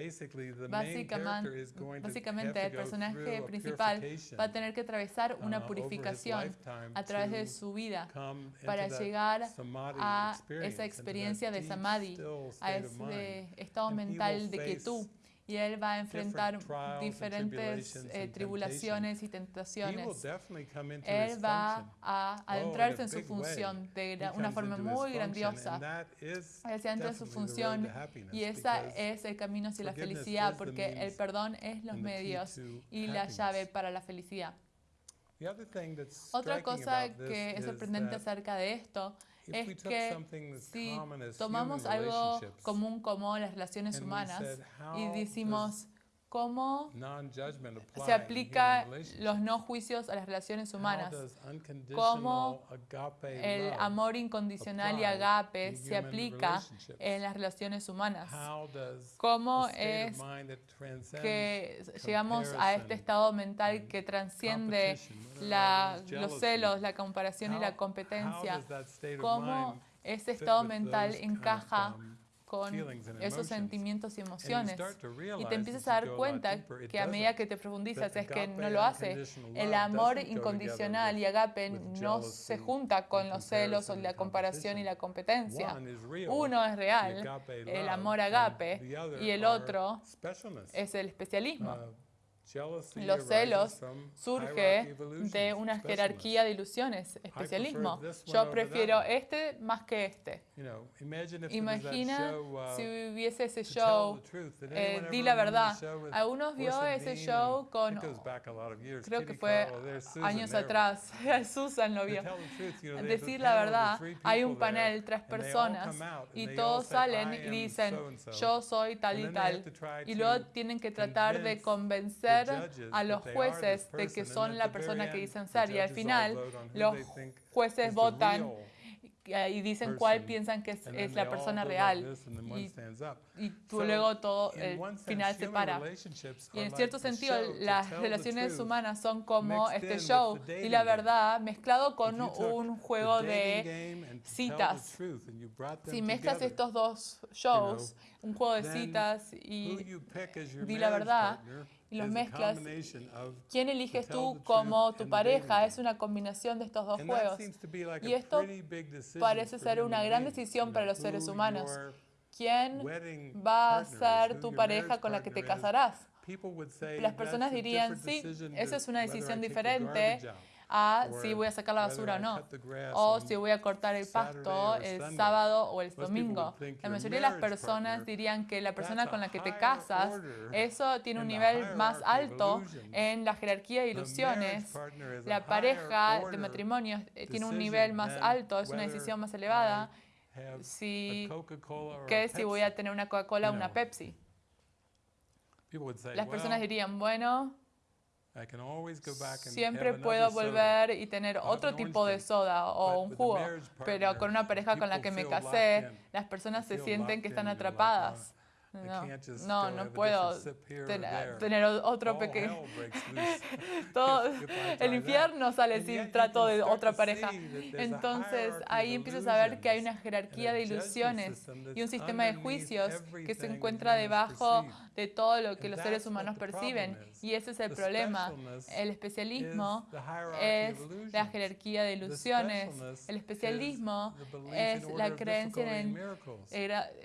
Speaker 1: básicamente el personaje principal va a tener que atravesar una uh, purificación a través de su vida para llegar a esa experiencia de samadhi, a ese estado mental de quietud y él va a enfrentar diferentes eh, tribulaciones y tentaciones. Él va a adentrarse en su función de una forma muy grandiosa. Él se adentra en su función y ese es el camino hacia la felicidad porque el perdón es los medios y la llave para la felicidad. Otra cosa que es sorprendente acerca de esto es que si tomamos algo común como las relaciones humanas y decimos, cómo se aplica los no juicios a las relaciones humanas, cómo el amor incondicional y agape se aplica en las relaciones humanas, cómo es que llegamos a este estado mental que transciende los celos, la comparación y la competencia, cómo ese estado mental encaja con esos sentimientos y emociones. Y te empiezas a dar cuenta que a medida que te profundizas es que no lo hace. El amor incondicional y agape no se junta con los celos o la comparación y la competencia. Uno es real, el amor agape, y el otro es el especialismo. Uh, los celos surge de una jerarquía de ilusiones, especialismo. Yo prefiero este más que este. Imagina uh, si hubiese ese show, eh, Di la verdad. ¿Algunos vio ese show con, creo que fue años atrás, Susan lo vio. Decir la verdad, hay un panel, tres personas, y todos salen y dicen, yo soy tal y tal. Y luego tienen que tratar de convencer a los jueces de que son la persona que dicen ser. Y al final los jueces votan y dicen cuál piensan que es, la persona real. Y, tú luego todo el final se para. Y en cierto sentido, las relaciones humanas son como este show y la verdad mezclado con un juego de citas. Si mezclas estos dos shows, un juego de citas y di la verdad, y los mezclas, ¿quién eliges tú como tu pareja? Es una combinación de estos dos juegos. Y esto parece ser una gran decisión para los seres humanos. ¿Quién va a ser tu pareja con la que te casarás? Las personas dirían, sí, esa es una decisión diferente a si voy a sacar la basura o no, o si voy a cortar el pasto el sábado o el domingo. La mayoría de las personas dirían que la persona con la que te casas, eso tiene un nivel más alto en la jerarquía de ilusiones. La pareja de matrimonio eh, tiene un nivel más alto, es una decisión más elevada si, que si voy a tener una Coca-Cola o una Pepsi. Las personas dirían, bueno, Siempre puedo volver y tener otro tipo de soda o un jugo, pero con una pareja con la que me casé, las personas se sienten que están atrapadas. No, no, no puedo tener otro pequeño. Todo el infierno sale si trato de otra pareja. Entonces ahí empiezas a ver que hay una jerarquía de ilusiones y un sistema de juicios que se encuentra debajo de todo lo que los seres humanos perciben. Y ese es el problema. El especialismo es la jerarquía de ilusiones. El especialismo es la creencia en,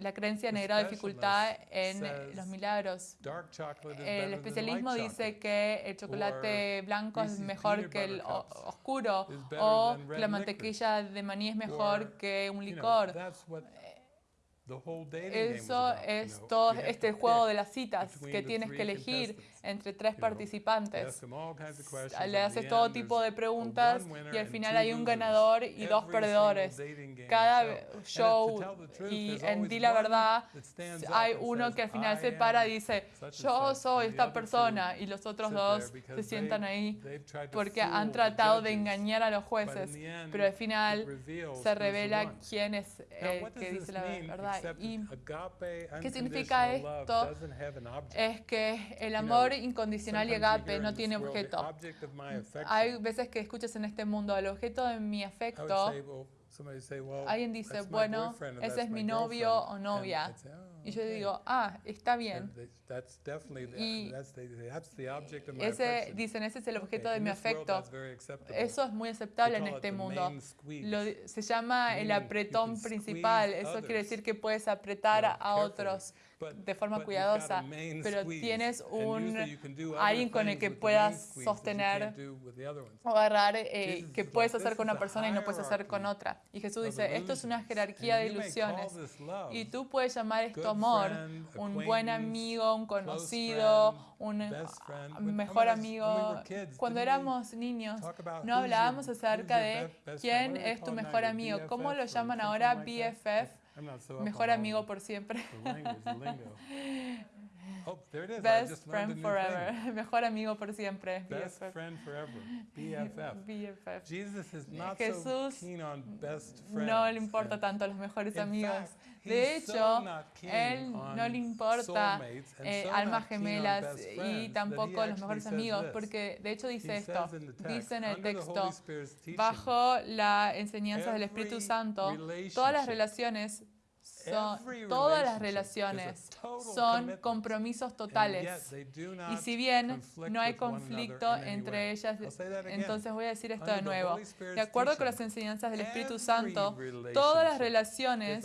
Speaker 1: la creencia en el grado de dificultad en los milagros. El especialismo dice que el chocolate blanco es mejor que el oscuro o que la mantequilla de maní es mejor que un licor. Eso es todo este juego de las citas que tienes que elegir entre tres participantes. Le haces todo tipo de preguntas y al final hay un ganador y dos perdedores. Cada show y en Di la Verdad hay uno que al final se para y dice, yo soy esta persona y los otros dos se sientan ahí porque han tratado de engañar a los jueces, pero al final se revela quién es el que dice la verdad. ¿Y qué significa esto? Es que el amor incondicional y agape no tiene objeto. Hay veces que escuchas en este mundo, el objeto de mi afecto Alguien dice, bueno, ese es mi novio o novia. Y yo digo, ah, está bien. Y ese, dicen, ese es el objeto de mi afecto. Eso es muy aceptable en este mundo. se llama el apretón principal. Eso quiere decir que puedes apretar a otros de forma cuidadosa, pero tienes un alguien con el que puedas sostener o agarrar eh, que puedes hacer con una persona y no puedes hacer con otra. Y Jesús dice, esto es una jerarquía de ilusiones y tú puedes llamar esto amor, un buen amigo, un conocido, un mejor amigo. Cuando éramos niños no hablábamos acerca de quién es tu mejor amigo, ¿cómo lo llaman ahora BFF? Mejor amigo por siempre. Oh, Best friend forever. Mejor amigo por siempre.
Speaker 2: Best friend forever. BFF.
Speaker 1: BFF.
Speaker 2: Jesus is not
Speaker 1: Jesús
Speaker 2: so keen on best
Speaker 1: friends. no le importa tanto los mejores amigos. De hecho, él no le importa eh, almas gemelas y tampoco los mejores amigos, porque de hecho dice esto, dice en el texto, bajo la enseñanza del Espíritu Santo, todas las relaciones son, todas las relaciones son compromisos totales. Y si bien no hay conflicto entre ellas, entonces voy a decir esto de nuevo. De acuerdo con las enseñanzas del Espíritu Santo, todas las relaciones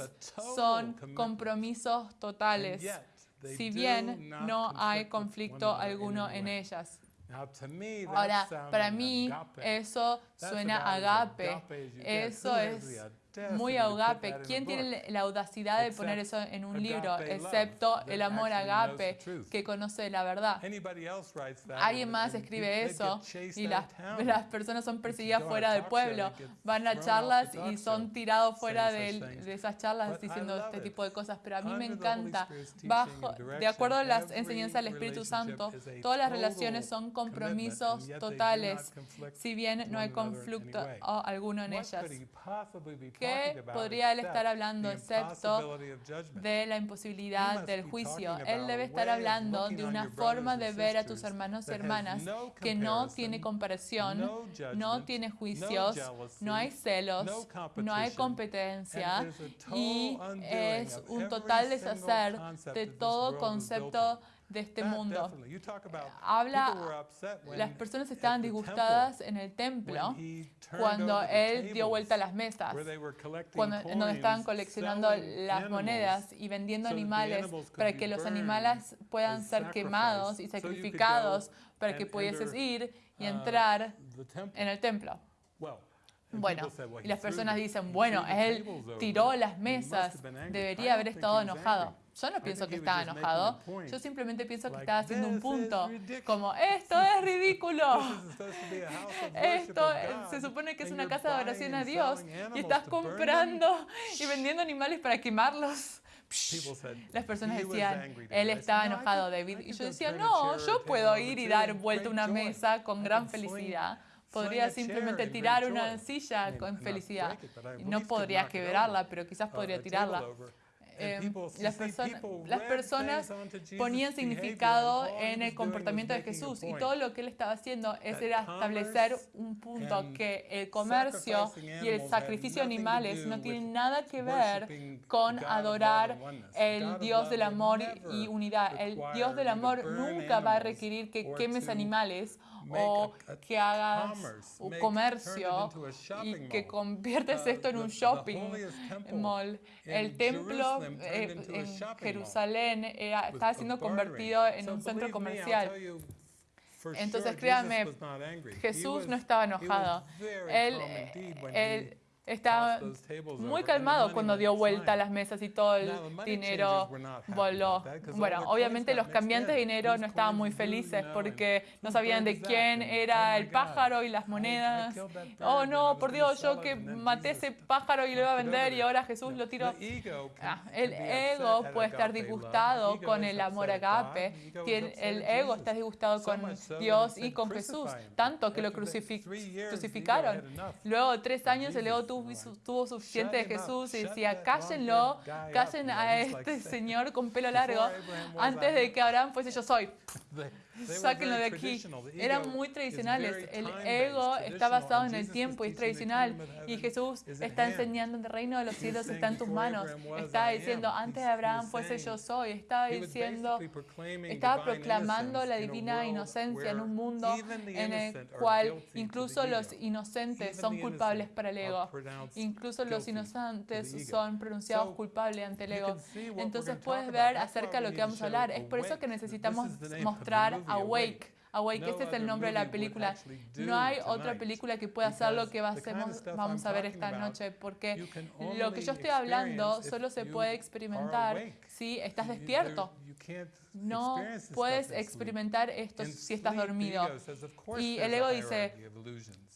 Speaker 1: son compromisos totales, si bien no hay conflicto alguno en ellas. Ahora, para mí eso suena agape. Eso es muy agape. ¿Quién tiene la audacidad de poner eso en un libro, excepto el amor agape que conoce la verdad? Alguien más escribe eso y las, las personas son perseguidas fuera del pueblo. Van a charlas y son tirados fuera de, de esas charlas diciendo este tipo de cosas. Pero a mí me encanta, bajo, de acuerdo a las enseñanzas del Espíritu Santo, todas las relaciones son compromisos totales, si bien no hay conflicto alguno en ellas. ¿Qué podría él estar hablando excepto de la imposibilidad del juicio? Él debe estar hablando de una forma de ver a tus hermanos y hermanas que no tiene comparación, no tiene juicios, no hay celos, no hay competencia y es un total deshacer de todo concepto de este mundo. Habla, las personas estaban disgustadas en el templo cuando él dio vuelta a las mesas, cuando, donde estaban coleccionando las monedas y vendiendo animales para que los animales puedan ser quemados y sacrificados para que pudieses ir y uh, entrar en el templo. Bueno, y las personas dicen, bueno, él tiró las mesas, debería haber estado enojado. Yo no pienso que estaba enojado, yo simplemente pienso que estaba haciendo un punto, como, esto es ridículo, esto se supone que es una casa de oración a Dios y estás comprando y vendiendo animales para quemarlos. Las personas decían, él estaba enojado, David. Y yo decía, no, yo puedo ir y dar vuelta una mesa con gran felicidad. Podría simplemente tirar una silla con felicidad. No podría quebrarla, pero quizás podría tirarla eh, las, personas ponían significado en el comportamiento de Jesús y todo lo que él estaba haciendo es era establecer un punto que el comercio y el sacrificio de animales no tienen nada que ver con adorar el Dios del amor y unidad. El Dios del amor nunca va a requerir que quemes animales o que hagas un comercio y que conviertes esto en un shopping mall. El templo eh, en Jerusalén estaba siendo convertido en un centro comercial. Entonces, créame, Jesús no estaba enojado. Él, él estaba muy calmado cuando dio vuelta a las mesas y todo el dinero voló. Bueno, obviamente los cambiantes de dinero no estaban muy felices porque no sabían de quién era el pájaro y las monedas. Oh no, por Dios, yo que maté ese pájaro y lo iba a vender y ahora Jesús lo
Speaker 2: tiro.
Speaker 1: Ah, el ego puede estar disgustado con el amor agape. El ego está disgustado con Dios y con Jesús, tanto que lo crucificaron. Luego, tres años, el ego tuvo tuvo suficiente de Jesús y decía, cállenlo, callen a este señor con pelo largo antes de que Abraham fuese yo soy. sáquenlo de aquí. Eran muy tradicionales. El ego está basado en el tiempo y es tradicional. Y Jesús está enseñando en el reino de los cielos está en tus manos. Está diciendo, antes de Abraham fuese yo soy. Estaba diciendo, estaba proclamando la divina inocencia en un mundo en el cual incluso los inocentes son culpables para el ego. Incluso los inocentes son pronunciados culpables ante el ego. Entonces puedes ver acerca de lo que vamos a hablar. Es por eso que necesitamos mostrar Awake. Awake, este es el nombre de la película. No hay otra película que pueda hacer lo que hacemos, vamos a ver esta noche, porque lo que yo estoy hablando solo se puede experimentar si estás despierto. No puedes experimentar esto si estás dormido. Y el ego dice,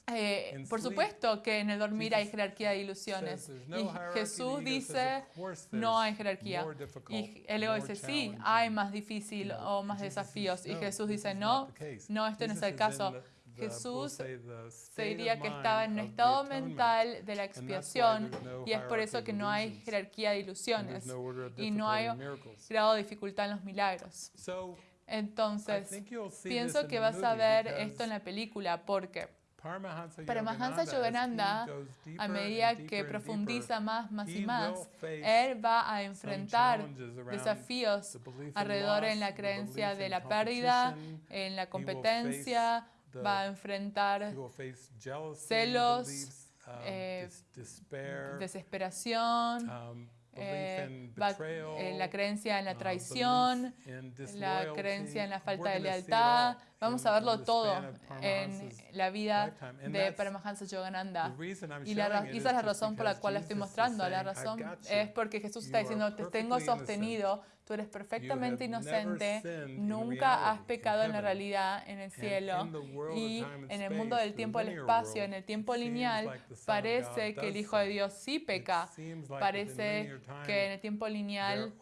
Speaker 1: eh, por supuesto que en el dormir hay jerarquía de ilusiones. Y Jesús dice, no hay jerarquía. Y el ego dice, sí, hay más difícil o más desafíos. Y Jesús dice, no, no, este no es el caso. Jesús se diría que estaba en un estado mental de la expiación y es por eso que no hay jerarquía de ilusiones y no hay grado de dificultad en los milagros. Entonces, pienso que vas a ver esto en la película porque
Speaker 2: Paramahansa Yogananda,
Speaker 1: a medida que profundiza más, más y más, él va a enfrentar desafíos alrededor en la creencia de la pérdida, en la competencia, va a enfrentar celos, desesperación, la creencia en la traición, la creencia en la falta de lealtad, Vamos a verlo todo en la vida de Paramahansa Yogananda. Y la, esa es la razón por la cual la estoy mostrando. La razón es porque Jesús está diciendo, te tengo sostenido, tú eres perfectamente inocente, nunca has pecado en la realidad, en el cielo. Y en el mundo del tiempo y el espacio, en el tiempo lineal, parece que el Hijo de Dios sí peca. Parece que en el tiempo lineal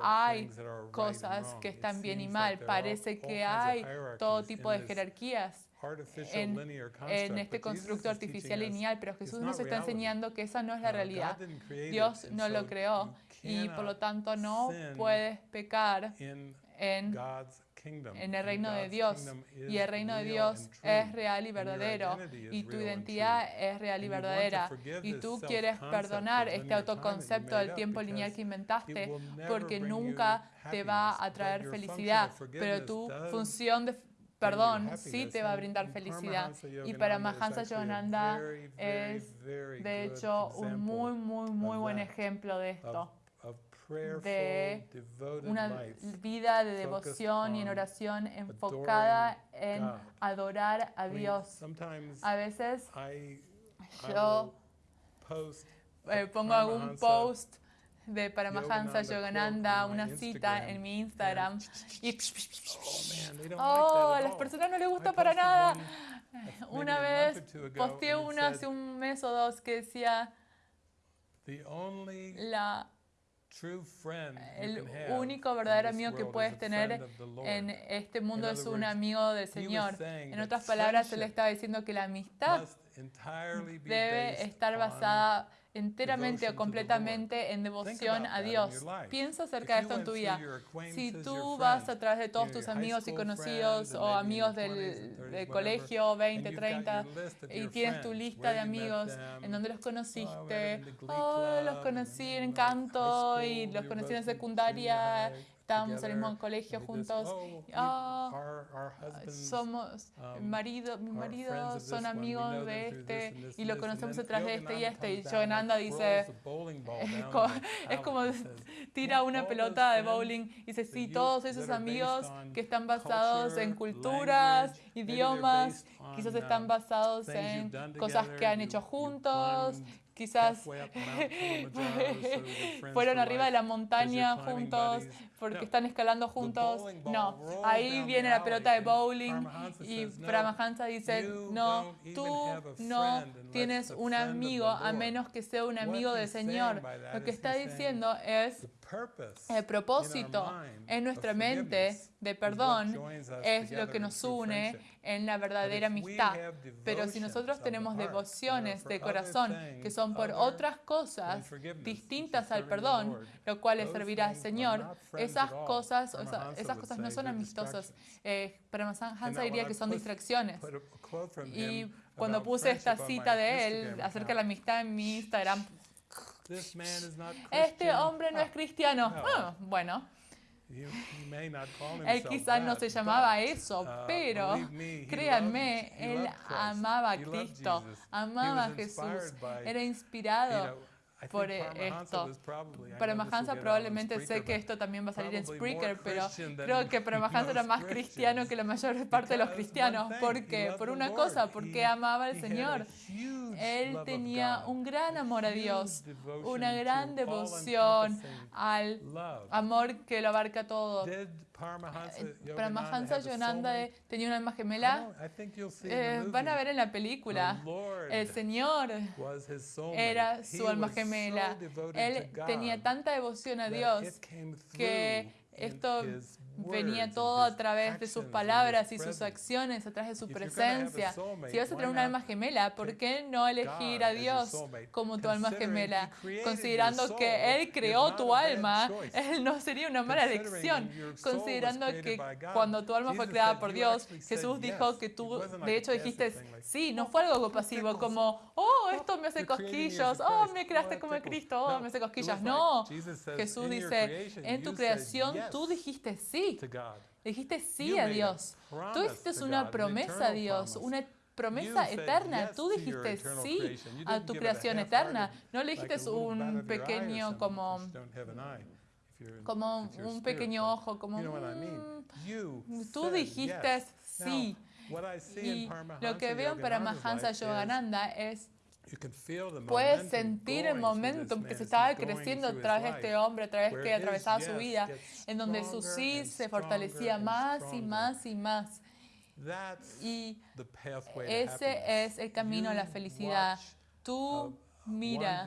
Speaker 1: hay cosas que están bien y mal. Parece que hay todo tipo de jerarquías en, en, este constructo artificial lineal, pero Jesús nos está enseñando que esa no es la realidad. Dios no lo creó y por lo tanto no puedes pecar en, en el reino de Dios. Y el reino de Dios es real y verdadero y tu identidad es real y verdadera. Y tú quieres perdonar este autoconcepto del tiempo lineal que inventaste porque nunca te va a traer felicidad, pero tu función de perdón sí te va a brindar felicidad. Y para Mahansa Yogananda es, de hecho, un muy, muy, muy buen ejemplo de esto de una vida de devoción y en oración enfocada en adorar a Dios. A veces yo pongo algún post de Paramahansa
Speaker 2: Yogananda,
Speaker 1: una cita en mi Instagram. Y
Speaker 2: oh,
Speaker 1: a las personas no les gusta para nada.
Speaker 2: Eh,
Speaker 1: una vez posteé una hace un mes o dos que decía, la el único verdadero amigo que puedes tener en este mundo es un amigo del Señor. En otras palabras, él estaba diciendo que la amistad debe estar basada en enteramente o completamente en devoción a Dios. Piensa acerca de esto en tu vida. Si tú vas a través de todos tus amigos y conocidos o amigos del, colegio, 20, 30, y tienes tu lista de amigos en donde los conociste, oh, los conocí en canto y los conocí en secundaria estábamos en el mismo colegio juntos. Oh, somos marido, mi marido son amigos de este y lo conocemos detrás de este y este. Y Joananda dice, es como, tira una pelota de bowling y dice, sí, todos esos amigos que están basados en culturas, idiomas, quizás están basados en cosas que han hecho juntos, quizás fueron arriba de la montaña juntos porque están escalando juntos. No, ahí viene la pelota de bowling y Paramahansa dice, no, tú no tienes un amigo a menos que sea un amigo del Señor. Lo que está diciendo es el propósito en nuestra mente de perdón es lo que nos une en la verdadera amistad. Pero si nosotros tenemos devociones de corazón que son por otras cosas distintas al perdón, lo cual le servirá al Señor, esas cosas, esas cosas no son amistosas. Eh, pero Hansa diría que son distracciones. Y cuando puse esta cita de él acerca de la amistad en mi Instagram, este hombre no es cristiano. Ah, bueno, él quizás no se llamaba eso, uh, pero créanme, él amaba a Cristo, amaba a Jesús, era inspirado por esto. Paramahansa probablemente sé que esto también va a salir en Spreaker, pero creo que Paramahansa era más cristiano que la mayor parte de los cristianos. ¿Por qué? Por una cosa, porque amaba al Señor. Él tenía un gran amor a Dios, una gran devoción al amor que lo abarca todo. Paramahansa Yonanda eh, tenía una alma gemela. Eh, van a ver en la película, el Señor era su alma gemela. Él tenía tanta devoción a Dios que esto venía todo a través de sus palabras y sus acciones, a través de su presencia. Si vas a tener un alma gemela, ¿por qué no elegir a Dios como tu alma gemela? Considerando que Él creó tu alma, Él no sería una mala elección. Considerando que cuando tu alma fue creada por Dios, Jesús dijo que tú, de hecho, dijiste, sí, no fue algo pasivo como, oh, esto me hace cosquillos, oh, me creaste como Cristo, oh, me hace cosquillas. No, Jesús dice, en tu creación tú dijiste sí Dijiste sí a Dios. Tú hiciste una promesa a Dios, una promesa eterna. Tú dijiste sí a tu creación eterna. No le dijiste un pequeño como como un pequeño ojo, como mm, tú dijiste sí. Y lo que veo para Mahansa Yogananda es Puedes sentir el momento que se estaba creciendo a través de este hombre, a través que atravesaba su vida, en donde su sí se fortalecía más y más y más. Y ese es el camino a la felicidad. Tú mira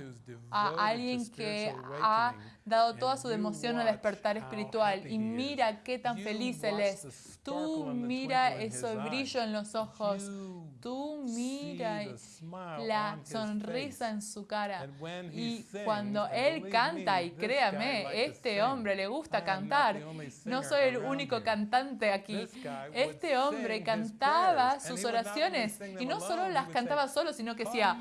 Speaker 1: a alguien que ha dado toda su devoción al despertar espiritual. y mira qué tan feliz él es. Tú mira ese brillo en los ojos. Tú mira la sonrisa en su cara. Y cuando él canta, y créame, este hombre le gusta cantar, no soy el único cantante aquí. Este hombre cantaba sus oraciones y no solo las cantaba solo, sino que decía,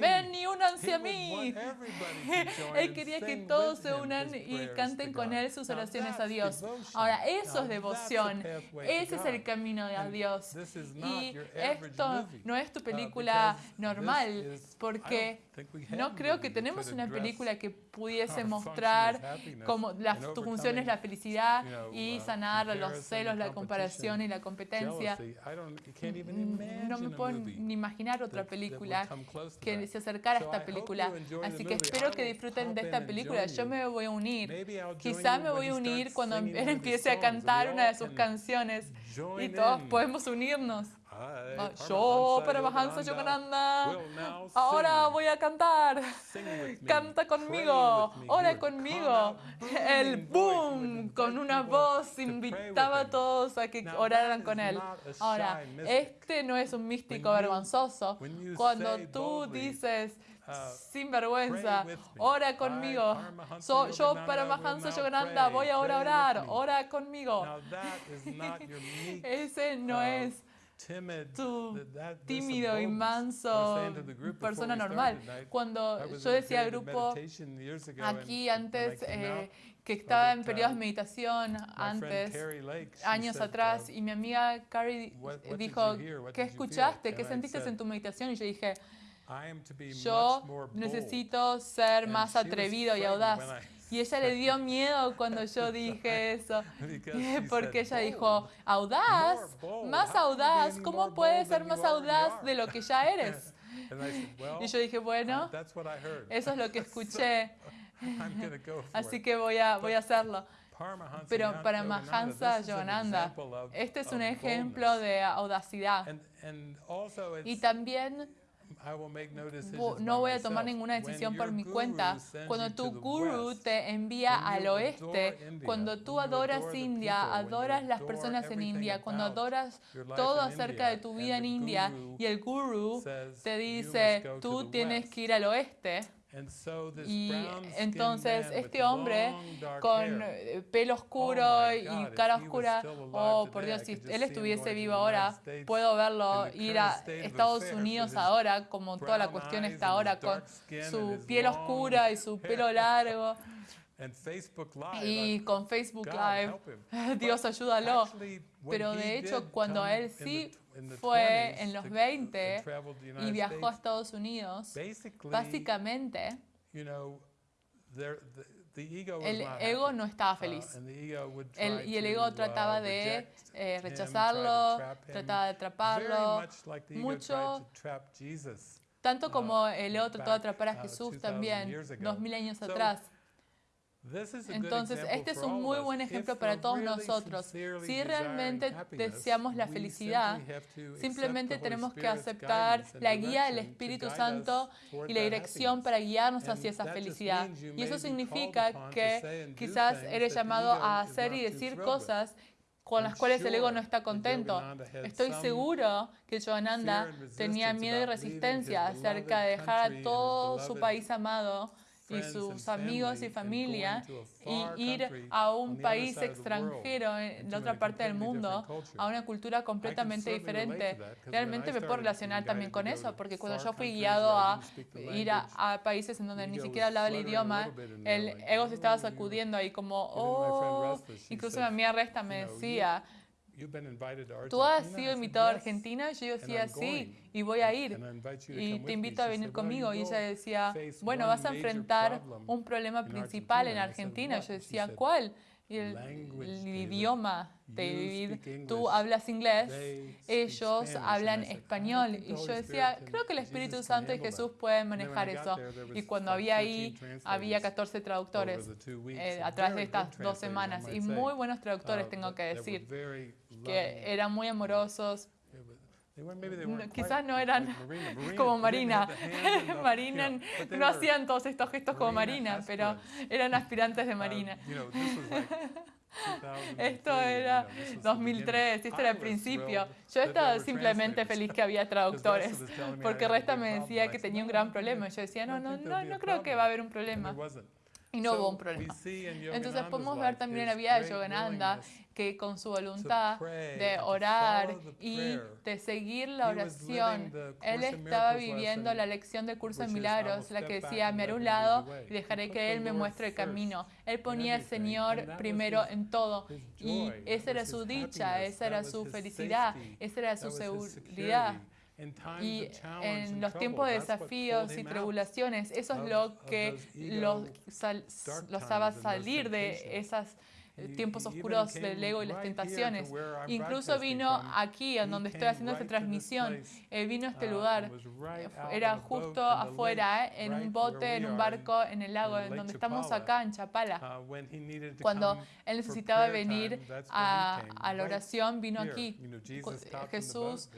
Speaker 1: ven únanse a mí. Él quería que todos se unan y canten con él sus oraciones a Dios. Ahora, eso es devoción. Ese es el camino de Dios. Y esto no es tu película normal, porque no creo que tenemos una película que pudiese mostrar cómo la, tu función es la felicidad y sanar los celos, la comparación y la competencia. No me puedo ni imaginar otra película que se acercara a esta película. Así que espero que disfruten de esta película. Yo me voy a unir. Quizá me voy a unir cuando él empiece a cantar una de sus canciones y todos podemos unirnos. Ah,
Speaker 2: Paramahansa
Speaker 1: Yo, Paramahansa
Speaker 2: Yogananda,
Speaker 1: Yogananda, ahora voy a cantar. Canta conmigo, ora conmigo. El boom. con una voz invitaba a todos a que oraran con él. Ahora, este no es un místico vergonzoso. Cuando tú dices
Speaker 2: uh,
Speaker 1: sin vergüenza, ora conmigo.
Speaker 2: Paramahansa
Speaker 1: So, yo
Speaker 2: Yogananda,
Speaker 1: para
Speaker 2: will
Speaker 1: Mahansa
Speaker 2: now
Speaker 1: Yogananda voy ahora a orar, ora conmigo. Ese no
Speaker 2: uh,
Speaker 1: es
Speaker 2: some
Speaker 1: tímido y manso persona normal. Cuando yo decía al grupo aquí antes eh, que estaba en periodos de meditación antes, años atrás,
Speaker 2: uh,
Speaker 1: y mi amiga Carrie dijo, ¿qué
Speaker 2: did you feel?"
Speaker 1: escuchaste? ¿Qué sentiste en tu meditación? Y yo dije, yo necesito ser más atrevido y audaz. Y ella le dio miedo cuando yo dije eso, porque ella dijo,
Speaker 2: "Bold,
Speaker 1: audaz, más audaz, ¿cómo puedes ser más audaz
Speaker 2: are?"
Speaker 1: de lo que ya eres? Y yo dije, bueno, eso es lo que escuché, así que voy a, voy a hacerlo. Pero para Mahansa Yogananda, este es un ejemplo de audacidad. Y también
Speaker 2: no
Speaker 1: voy a tomar ninguna decisión por mi cuenta. Cuando tu guru te envía al oeste, cuando tú adoras India, adoras las personas en India, cuando adoras todo acerca de tu vida en India y el guru te
Speaker 2: "You
Speaker 1: dice, tú tienes
Speaker 2: west."
Speaker 1: que ir al oeste. Y entonces este hombre con eh, pelo oscuro
Speaker 2: Oh my
Speaker 1: y cara oscura, oh por Dios, si él estuviese vivo ahora, puedo verlo ir a Estados Unidos ahora, como toda la cuestión está ahora, con su piel oscura y su pelo largo y con Facebook Live. Dios ayúdalo. Pero de hecho, cuando él sí fue
Speaker 2: 20s
Speaker 1: en los
Speaker 2: to-
Speaker 1: 20
Speaker 2: and traveled the
Speaker 1: y viajó a Estados Unidos, básicamente el ego no estaba
Speaker 2: Uh,
Speaker 1: feliz. El- y el ego
Speaker 2: uh,
Speaker 1: trataba de eh, rechazarlo, trataba de atraparlo, mucho. tanto
Speaker 2: uh,
Speaker 1: como el ego trató de atrapar a Jesús
Speaker 2: 2000
Speaker 1: también, dos mil años atrás.
Speaker 2: This is a good
Speaker 1: Entonces, este es un muy buen ejemplo para todos nosotros. Si realmente deseamos la felicidad, Simplemente tenemos que aceptar la guía del Espíritu Santo y la dirección para guiarnos hacia esa felicidad. Y eso significa que quizás eres llamado a hacer y decir cosas con las cuales el ego no está contento. Estoy seguro que
Speaker 2: and
Speaker 1: tenía miedo y resistencia acerca de dejar a todo su país amado y sus amigos y familia y ir a un país extranjero en
Speaker 2: into
Speaker 1: la otra parte del mundo, a una cultura completamente diferente. Realmente me puedo relacionar también con eso, porque cuando yo fui guiado a ir a, a países en donde ni siquiera hablaba el idioma, el ego se estaba
Speaker 2: "Oh, you're-
Speaker 1: sacudiendo ahí como, oh, incluso mi amiga Resta me decía, ¿tú has
Speaker 2: Argentina?"
Speaker 1: sido invitado a
Speaker 2: "Yes,
Speaker 1: Argentina? Yo decía, sí, y voy a ir. Y te
Speaker 2: with me."
Speaker 1: invito a venir
Speaker 2: said, "Well,
Speaker 1: conmigo. Y ella decía, bueno, vas a enfrentar un problema
Speaker 2: in
Speaker 1: principal en
Speaker 2: Argentina."
Speaker 1: Yo decía, ¿cuál? Y el,
Speaker 2: "Language,
Speaker 1: el idioma, David, tú hablas inglés, ellos
Speaker 2: Spanish."
Speaker 1: hablan
Speaker 2: And I said, "I don't
Speaker 1: español. Y yo decía, creo que el Espíritu Santo y Jesús
Speaker 2: that."
Speaker 1: pueden manejar eso. Y cuando había ahí,
Speaker 2: 14 translators
Speaker 1: había 14 traductores eh, a través de estas dos semanas. Y muy buenos traductores,
Speaker 2: Uh,
Speaker 1: tengo que decir, que eran muy amorosos. No, quizás no eran como Marina. Marina no hacían todos estos gestos como
Speaker 2: Marina
Speaker 1: pero eran aspirantes de
Speaker 2: Uh,
Speaker 1: Marina.
Speaker 2: you know, this was like 2003,
Speaker 1: Esto era
Speaker 2: know, this was the
Speaker 1: 2003,
Speaker 2: beginning.
Speaker 1: esto era el principio. Yo estaba simplemente feliz que había traductores, porque Resta me decía que tenía un
Speaker 2: "No, I
Speaker 1: gran problema. Yo decía, no, no, no, no creo que
Speaker 2: problem."
Speaker 1: va a haber un problema. Y no hubo un problema. Entonces podemos ver también en la vida de Yogananda que con su voluntad de orar y de seguir la oración, él estaba viviendo la lección del curso de
Speaker 2: which is, "I will
Speaker 1: milagros, la que decía, me haré un lado
Speaker 2: way."
Speaker 1: y dejaré que él me muestre el camino. Él ponía al Señor primero en todo. Y esa era su dicha, esa era su felicidad, esa era su seguridad. Y en los tiempos de desafíos y tribulaciones, eso es lo que los, los
Speaker 2: those
Speaker 1: salir de esas tiempos
Speaker 2: even
Speaker 1: oscuros del ego y las tentaciones. Incluso vino aquí, en donde estoy haciendo esta transmisión. Eh, vino a este
Speaker 2: uh,
Speaker 1: lugar. Eh, Era justo afuera, eh, en un bote, en un barco, en el lago, en donde estamos acá, en Chapala.
Speaker 2: Uh,
Speaker 1: Cuando él necesitaba venir a, a la oración, vino aquí. Jesús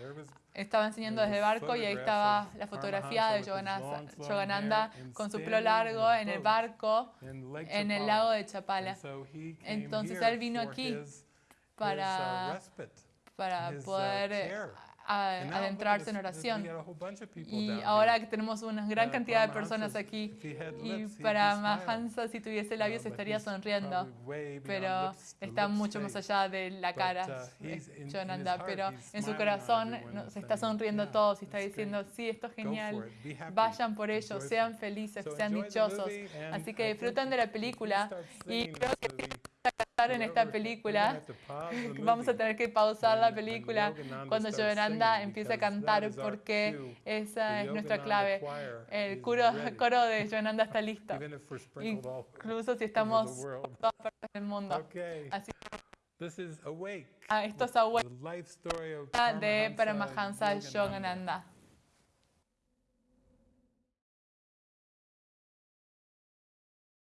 Speaker 1: estaba enseñando desde barco y ahí estaba la fotografía de Yogananda con su pelo largo en el barco en el lago de Chapala Entonces él vino aquí
Speaker 2: his, uh,
Speaker 1: para, para
Speaker 2: uh,
Speaker 1: poder eh. A- adentrarse en oración. Y ahora que tenemos una gran cantidad de personas aquí, y para. Mahansa si tuviese labios estaría sonriendo, pero está mucho más allá de la cara,
Speaker 2: uh,
Speaker 1: eh,
Speaker 2: heart,
Speaker 1: pero en su corazón se está sonriendo a
Speaker 2: "Yeah,
Speaker 1: todos y está diciendo, sí, esto es genial, vayan por ello,
Speaker 2: joyful."
Speaker 1: sean felices, sean dichosos. Así que disfruten de la película y creo que en esta película.
Speaker 2: the
Speaker 1: Vamos a tener que pausar la película cuando Yogananda empiece a cantar porque esa es nuestra clave. El coro, coro de Yogananda está listo, incluso si estamos en todas partes del mundo. Así
Speaker 2: this is Awake,
Speaker 1: ah, esto es
Speaker 2: the
Speaker 1: Awake
Speaker 2: life story of
Speaker 1: de
Speaker 2: Paramahansa.
Speaker 1: Yogananda.